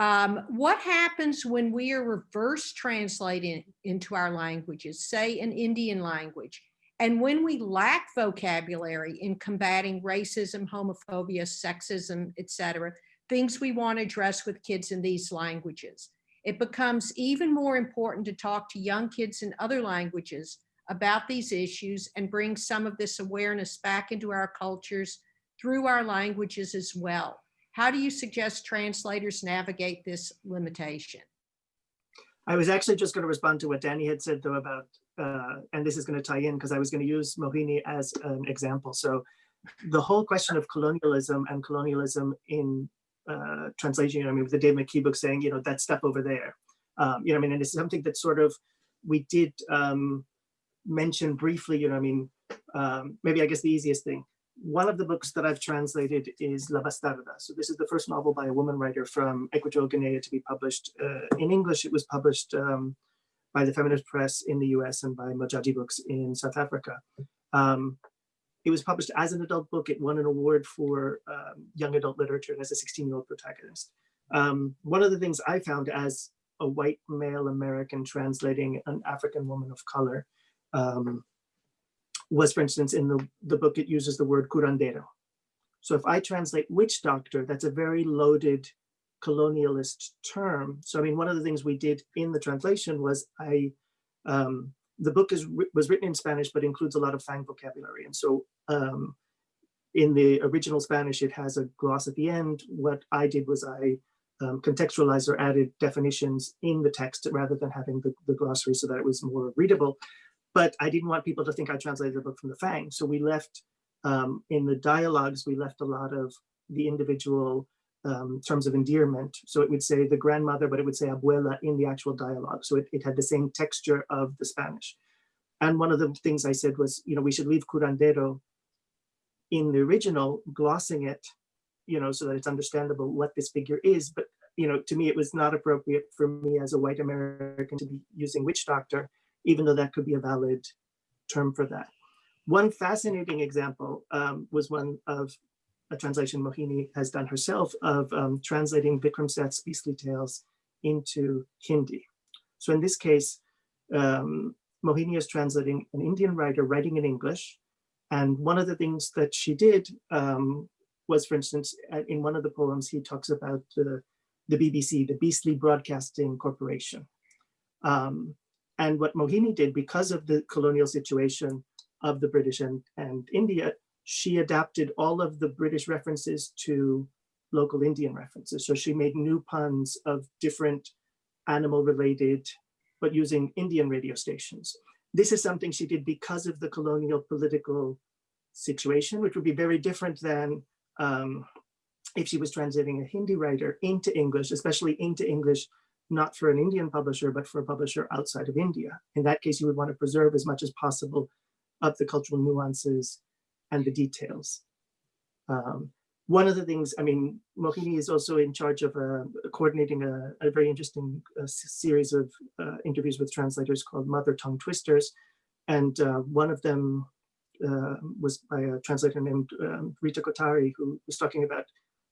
Um, what happens when we are reverse translating into our languages, say an Indian language, And when we lack vocabulary in combating racism, homophobia, sexism, etc., things we want to address with kids in these languages, it becomes even more important to talk to young kids in other languages about these issues and bring some of this awareness back into our cultures through our languages as well. How do you suggest translators navigate this limitation? I was actually just going to respond to what Danny had said though about, uh, and this is going to tie in because I was going to use Mohini as an example. So the whole question of colonialism and colonialism in uh, translation, you know, I mean, with the Dave McKee book saying, you know, that stuff over there, um, you know, I mean, and it's something that sort of we did um, mention briefly, you know, I mean, um, maybe I guess the easiest thing. One of the books that I've translated is La Bastarda. So this is the first novel by a woman writer from Equatorial Guinea to be published. Uh, in English, it was published um, by the Feminist Press in the US and by Modjaji Books in South Africa. Um, it was published as an adult book. It won an award for um, young adult literature and as a 16 year old protagonist. Um, one of the things I found as a white male American translating an African woman of color um, was, for instance, in the, the book, it uses the word curandero. So if I translate witch doctor, that's a very loaded colonialist term. So I mean, one of the things we did in the translation was I, um, the book is was written in Spanish, but includes a lot of Fang vocabulary. And so um, in the original Spanish, it has a gloss at the end. What I did was I um, contextualized or added definitions in the text rather than having the, the glossary so that it was more readable. But I didn't want people to think I translated the book from the Fang. So we left um, in the dialogues, we left a lot of the individual um, terms of endearment. So it would say the grandmother, but it would say abuela in the actual dialogue. So it, it had the same texture of the Spanish. And one of the things I said was, you know, we should leave curandero in the original, glossing it, you know, so that it's understandable what this figure is. But, you know, to me, it was not appropriate for me as a white American to be using witch doctor, even though that could be a valid term for that. One fascinating example um, was one of a translation Mohini has done herself of um, translating Vikram Seth's Beastly Tales into Hindi. So in this case, um, Mohini is translating an Indian writer writing in English. And one of the things that she did um, was, for instance, in one of the poems, he talks about the, the BBC, the Beastly Broadcasting Corporation. Um, and what Mohini did, because of the colonial situation of the British and, and India, she adapted all of the British references to local Indian references. So she made new puns of different animal related, but using Indian radio stations. This is something she did because of the colonial political situation, which would be very different than um, if she was translating a Hindi writer into English, especially into English, not for an Indian publisher, but for a publisher outside of India. In that case, you would want to preserve as much as possible of the cultural nuances and the details. Um, one of the things, I mean, Mohini is also in charge of uh, coordinating a, a, very interesting uh, series of uh, interviews with translators called Mother Tongue Twisters. And uh, one of them uh, was by a translator named um, Rita Kothari, who was talking about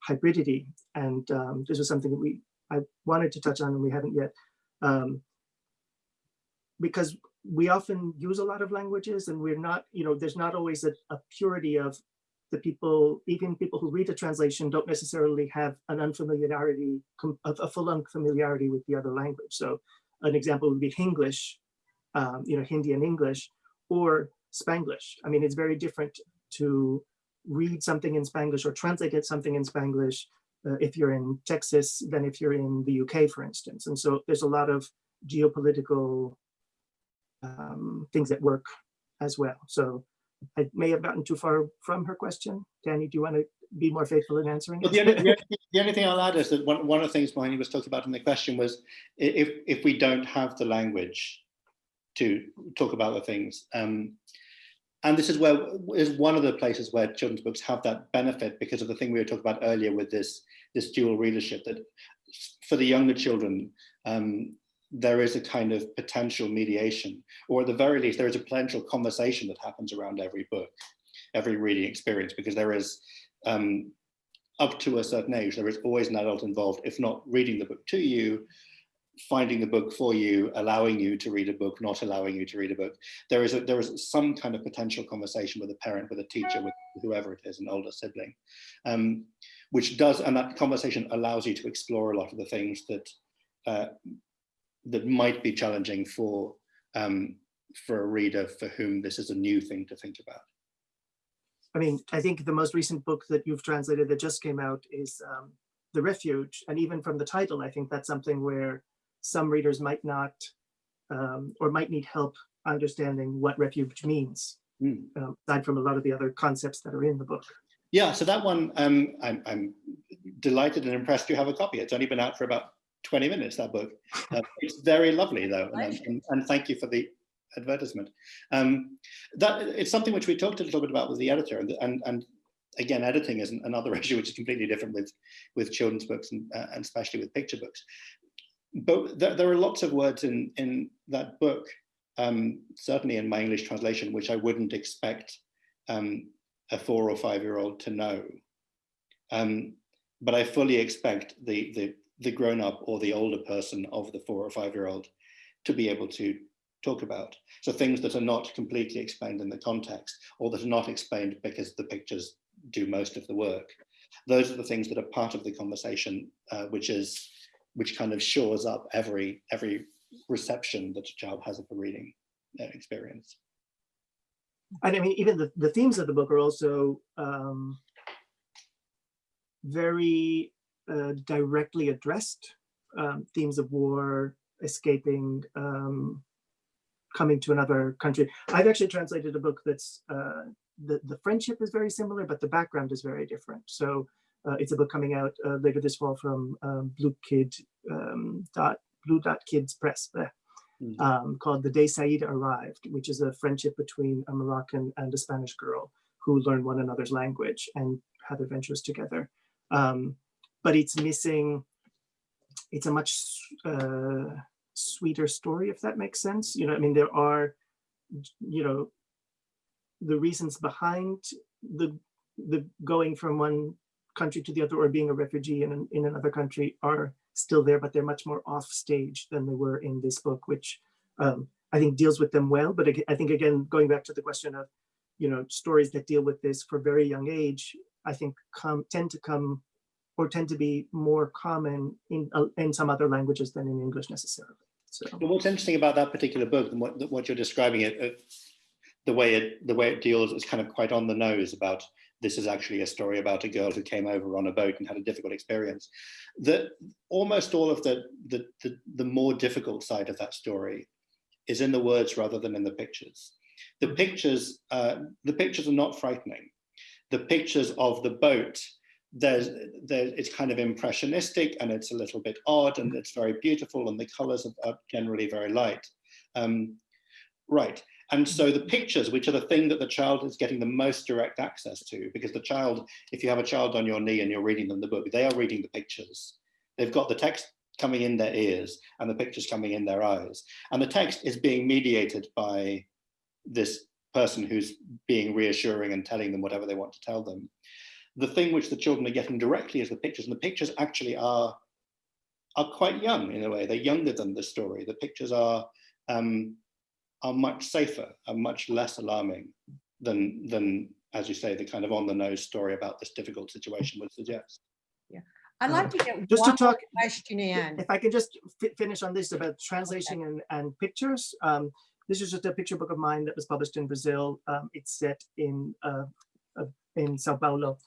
hybridity. And um, this was something that we I wanted to touch on and we haven't yet. Um, because we often use a lot of languages and we're not, you know, there's not always a, a, purity of the people, even people who read a translation don't necessarily have an unfamiliarity, of a full unfamiliarity with the other language. So an example would be Hinglish, um, you know, Hindi and English, or Spanglish. I mean, it's very different to read something in Spanglish or translate it something in Spanglish uh, if you're in Texas than if you're in the UK, for instance. And so there's a lot of geopolitical um, things at work as well. So I may have gotten too far from her question. Danny, do you want to be more faithful in answering well, the, only, the, only, the, only, thing I'll add is that one, one of the things Mohini was talking about in the question was if, if we don't have the language to talk about the things, um, and this is where is one of the places where children's books have that benefit because of the thing we were talking about earlier with this this dual readership that for the younger children um, there is a kind of potential mediation, or at the very least, there is a potential conversation that happens around every book, every reading experience, because there is, um, up to a certain age, there is always an adult involved, if not reading the book to you, finding the book for you, allowing you to read a book, not allowing you to read a book. There is a, there is some kind of potential conversation with a parent, with a teacher, with whoever it is, an older sibling, um, which does, and that conversation allows you to explore a lot of the things that uh, that might be challenging for um, for a reader for whom this is a new thing to think about. I mean, I think the most recent book that you've translated that just came out is um, The Refuge. And even from the title, I think that's something where some readers might not um, or might need help understanding what refuge means, Mm. um, aside from a lot of the other concepts that are in the book. Yeah, so that one, um, I'm, I'm delighted and impressed you have a copy. It's only been out for about 20 minutes, that book. Uh, it's very lovely though, and, and, and thank you for the advertisement. Um, that It's something which we talked a little bit about with the editor, and, and, and again, editing is another issue which is completely different with, with children's books and, uh, and especially with picture books. But there, there are lots of words in, in that book, um, certainly in my English translation, which I wouldn't expect um, a four or five year old to know. Um, but I fully expect the, the, the grown up or the older person of the four or five year old to be able to talk about. So things that are not completely explained in the context or that are not explained because the pictures do most of the work. Those are the things that are part of the conversation, uh, which is which kind of shores up every every reception that a child has of a reading uh, experience. And I mean, even the, the themes of the book are also um, very uh, directly addressed. Um, themes of war, escaping, um, coming to another country. I've actually translated a book that's, uh, the, the friendship is very similar, but the background is very different. So uh, it's a book coming out uh, later this fall from um, Blue Kid um, dot Blue Dot Kids Press. Mm. um, called The Day Saida Arrived, which is a friendship between a Moroccan and a Spanish girl who learn one another's language and have adventures together. Um, but it's missing, it's a much uh, sweeter story, if that makes sense. You know, I mean, there are, you know, the reasons behind the the going from one country to the other or being a refugee in, an, in another country are still there, but they're much more off stage than they were in this book, which um, I think deals with them well. But I think, again, going back to the question of, you know, stories that deal with this for very young age, I think come tend to come or tend to be more common in, uh, in some other languages than in English necessarily. So, But what's interesting about that particular book and what, what you're describing it, uh, the way it the way it deals is kind of quite on the nose about this is actually a story about a girl who came over on a boat and had a difficult experience. The almost all of the the the, the more difficult side of that story is in the words rather than in the pictures. The pictures uh, the pictures are not frightening. The pictures of the boat there's there it's kind of impressionistic and it's a little bit odd and it's very beautiful and the colors are, are generally very light. Um, right. And so the pictures, which are the thing that the child is getting the most direct access to, because the child, if you have a child on your knee and you're reading them the book, they are reading the pictures. They've got the text coming in their ears and the pictures coming in their eyes. And the text is being mediated by this person who's being reassuring and telling them whatever they want to tell them. The thing which the children are getting directly is the pictures, and the pictures actually are, are quite young in a way. They're younger than the story. The pictures are, um, are much safer and much less alarming than, than, as you say, the kind of on the nose story about this difficult situation would suggest. Yeah, I'd like to get just to talk, question in. if I can just fi- finish on this about translation and, and pictures. Um, this is just a picture book of mine that was published in Brazil. Um, it's set in uh, uh, in Sao Paulo.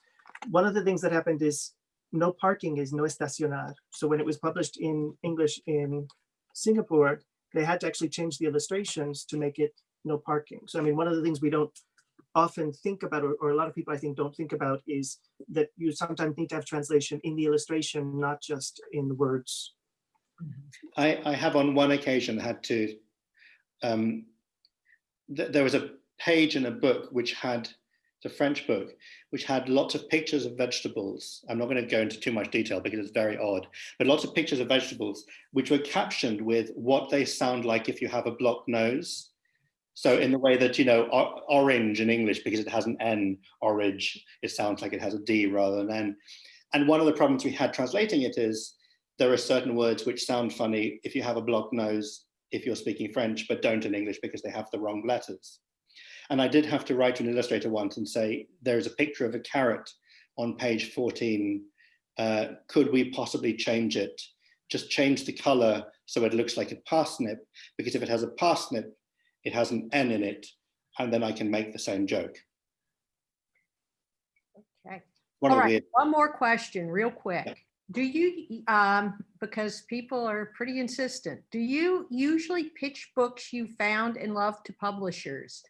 One of the things that happened is no parking is no estacionar. So when it was published in English in Singapore, they had to actually change the illustrations to make it no parking. So I mean, one of the things we don't often think about, or, or a lot of people I think don't think about, is that you sometimes need to have translation in the illustration, not just in the words. I, I have on one occasion had to, um, th there was a page in a book which had, it's a French book, which had lots of pictures of vegetables. I'm not going to go into too much detail because it's very odd, but lots of pictures of vegetables which were captioned with what they sound like if you have a blocked nose. So in the way that, you know, or, orange in English, because it has an N, orange, it sounds like it has a D rather than N. And one of the problems we had translating it is there are certain words which sound funny if you have a blocked nose, if you're speaking French, but don't in English because they have the wrong letters. And I did have to write to an illustrator once and say, there's a picture of a carrot on page 14. Uh, could we possibly change it? Just change the color so it looks like a parsnip, because if it has a parsnip, it has an N in it, and then I can make the same joke. Okay. One All right, one more question, real quick. Do you, um, because people are pretty insistent, do you usually pitch books you found and love to publishers?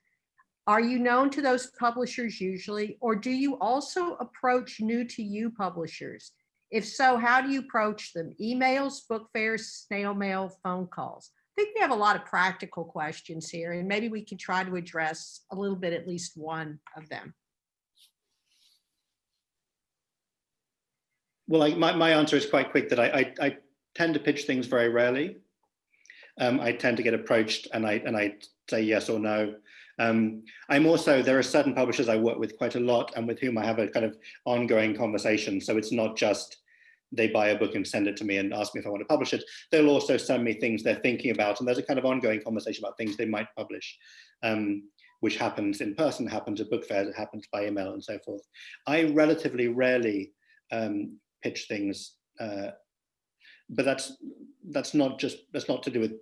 Are you known to those publishers usually, or do you also approach new to you publishers? If so, how do you approach them? Emails, book fairs, snail mail, phone calls? I think we have a lot of practical questions here, and maybe we can try to address a little bit, at least one of them. well, I, my, my answer is quite quick that I, I, I tend to pitch things very rarely. Um, I tend to get approached and I, and I say yes or no. Um, I'm also, there are certain publishers I work with quite a lot and with whom I have a kind of ongoing conversation. So it's not just they buy a book and send it to me and ask me if I want to publish it. They'll also send me things they're thinking about. And there's a kind of ongoing conversation about things they might publish, um, which happens in person, happens at book fairs, it happens by email and so forth. I relatively rarely um, pitch things, uh, but that's that's not just that's not to do with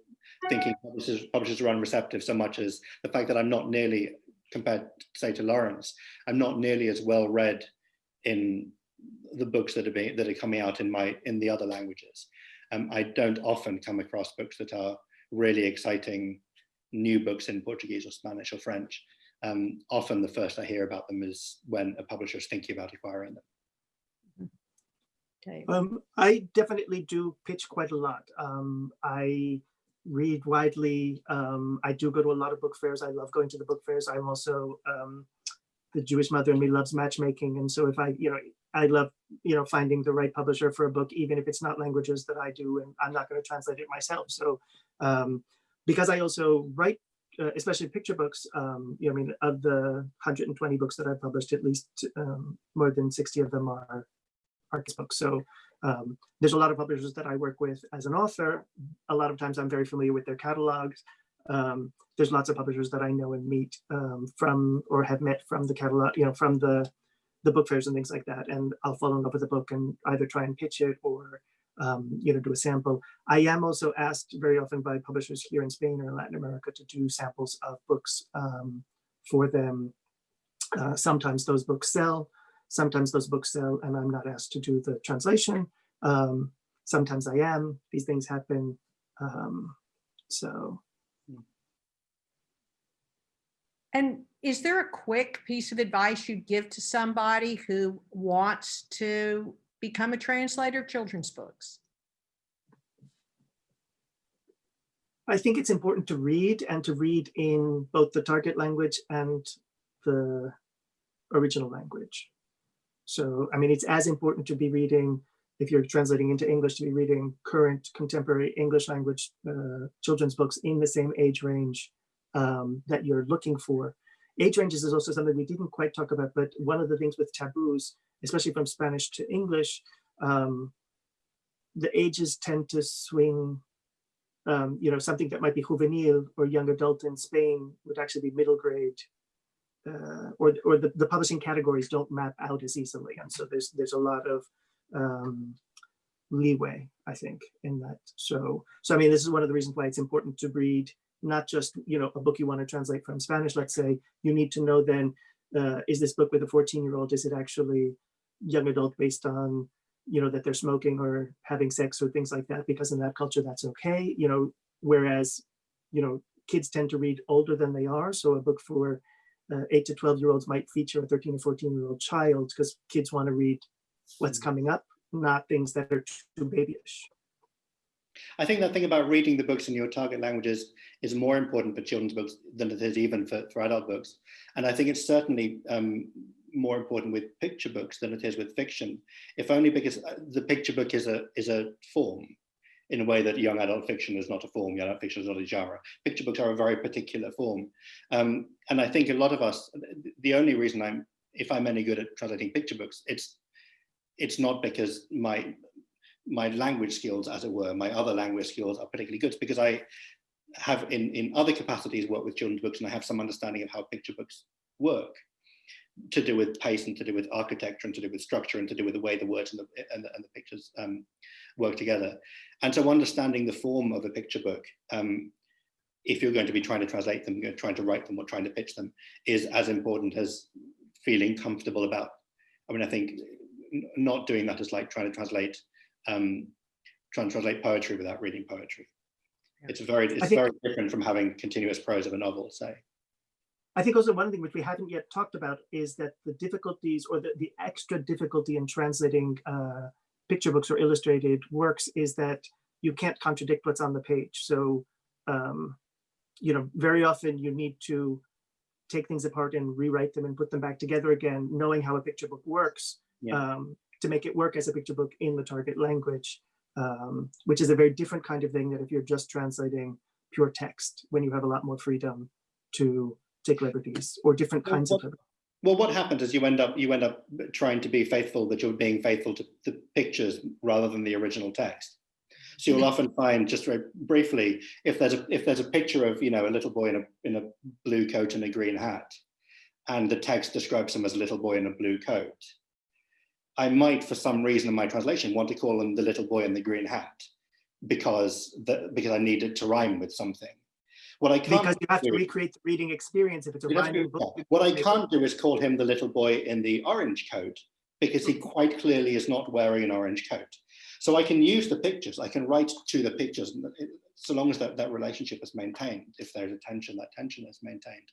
thinking publishers publishers are unreceptive so much as the fact that I'm not nearly compared say to Lawrence, I'm not nearly as well read in the books that are being that are coming out in my in the other languages. Um, I don't often come across books that are really exciting new books in Portuguese or Spanish or French. Um, often the first I hear about them is when a publisher is thinking about acquiring them. Okay. Um, I definitely do pitch quite a lot. Um, I read widely. Um, I do go to a lot of book fairs. I love going to the book fairs. I'm also um, the Jewish mother in me loves matchmaking, and so if I, you know, I love, you know, finding the right publisher for a book, even if it's not languages that I do, and I'm not going to translate it myself. So, um, because I also write, uh, especially picture books, um, you know, I mean, of the 120 books that I've published, at least um, more than 60 of them are artist books. So um, there's a lot of publishers that I work with as an author. A lot of times I'm very familiar with their catalogs. Um, there's lots of publishers that I know and meet um, from or have met from the catalog, you know, from the the book fairs and things like that. And I'll fall in love with a book and either try and pitch it or um, you know do a sample. I am also asked very often by publishers here in Spain or in Latin America to do samples of books um, for them. Uh, sometimes those books sell. Sometimes those books sell and I'm not asked to do the translation. Um, sometimes I am. These things happen. Um, so And is there a quick piece of advice you'd give to somebody who wants to become a translator of children's books? I think it's important to read and to read in both the target language and the original language. So, I mean, it's as important to be reading, if you're translating into English, to be reading current contemporary English language uh, children's books in the same age range um, that you're looking for. Age ranges is also something we didn't quite talk about, but one of the things with taboos, especially from Spanish to English, um, the ages tend to swing. Um, you know, something that might be juvenile or young adult in Spain would actually be middle grade uh, or or the, the publishing categories don't map out as easily, and so there's there's a lot of um, leeway, I think, in that. So so I mean, this is one of the reasons why it's important to read not just you know a book you want to translate from Spanish. Let's say you need to know then uh, is this book with a 14 year old? Is it actually young adult based on you know that they're smoking or having sex or things like that? Because in that culture, that's okay. You know, whereas you know kids tend to read older than they are, so a book for uh, 8 to 12 year olds might feature a 13 or 14 year old child because kids want to read what's coming up, not things that are too babyish. I think that thing about reading the books in your target languages is more important for children's books than it is even for, for adult books. And I think it's certainly um, more important with picture books than it is with fiction, if only because uh, the picture book is a, is a form in a way that young adult fiction is not a form, young adult fiction is not a genre. Picture books are a very particular form. Um, and I think a lot of us, the only reason I'm, if I'm any good at translating picture books, it's it's not because my my language skills, as it were, my other language skills are particularly good because I have in, in other capacities worked with children's books and I have some understanding of how picture books work to do with pace and to do with architecture and to do with structure and to do with the way the words and the, and the, and the pictures um, work together. And so understanding the form of a picture book, um, if you're going to be trying to translate them, you're trying to write them or trying to pitch them, is as important as feeling comfortable about. I mean, I think not doing that is like trying to translate, um, trying to translate poetry without reading poetry. It's very, it's very different from having continuous prose of a novel, say. I think also one thing which we haven't yet talked about is that the difficulties or the, the extra difficulty in translating uh, picture books or illustrated works is that you can't contradict what's on the page. So, um, you know, very often you need to take things apart and rewrite them and put them back together again, knowing how a picture book works Yeah. um, to make it work as a picture book in the target language, um, which is a very different kind of thing that if you're just translating pure text, when you have a lot more freedom to liberties or different Well, kinds of liberties. Well, what happens is you end up you end up trying to be faithful, but you're being faithful to the pictures rather than the original text. So you'll mm-hmm. often find, just very briefly, if there's a if there's a picture of you know a little boy in a in a blue coat and a green hat, and the text describes him as a little boy in a blue coat, I might, for some reason in my translation, want to call him the little boy in the green hat, because the, because I need it to rhyme with something. What I can't Because you have to recreate the reading experience if it's a rhyming book. What I can't do is call him the little boy in the orange coat because he quite clearly is not wearing an orange coat. So I can use the pictures, I can write to the pictures, so long as that, that relationship is maintained. If there's a tension, that tension is maintained.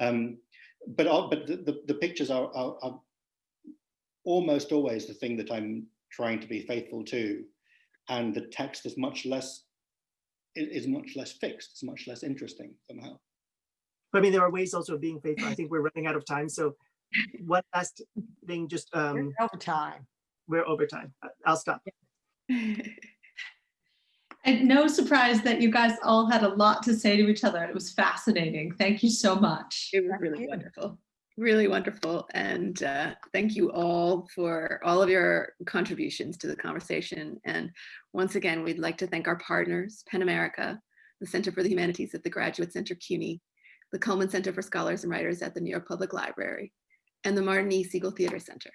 Um, but all- but the, the, the pictures are, are, are almost always the thing that I'm trying to be faithful to, and the text is much less is much less fixed. It's much less interesting somehow. But I mean, there are ways also of being faithful. I think we're running out of time. So one last thing, just, um, Over time. we're over time. I- I'll stop. And no surprise that you guys all had a lot to say to each other. It was fascinating. Thank you so much. It was really wonderful, really wonderful. And uh, thank you all for all of your contributions to the conversation. And once again, we'd like to thank our partners, PEN America, the Center for the Humanities at the Graduate Center CUNY, the Cullman Center for Scholars and Writers at the New York Public Library, and the Martin E. Segal Theater Center,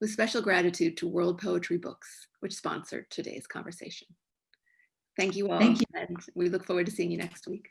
with special gratitude to World Poetry Books, which sponsored today's conversation. Thank you all. Thank you. And we look forward to seeing you next week.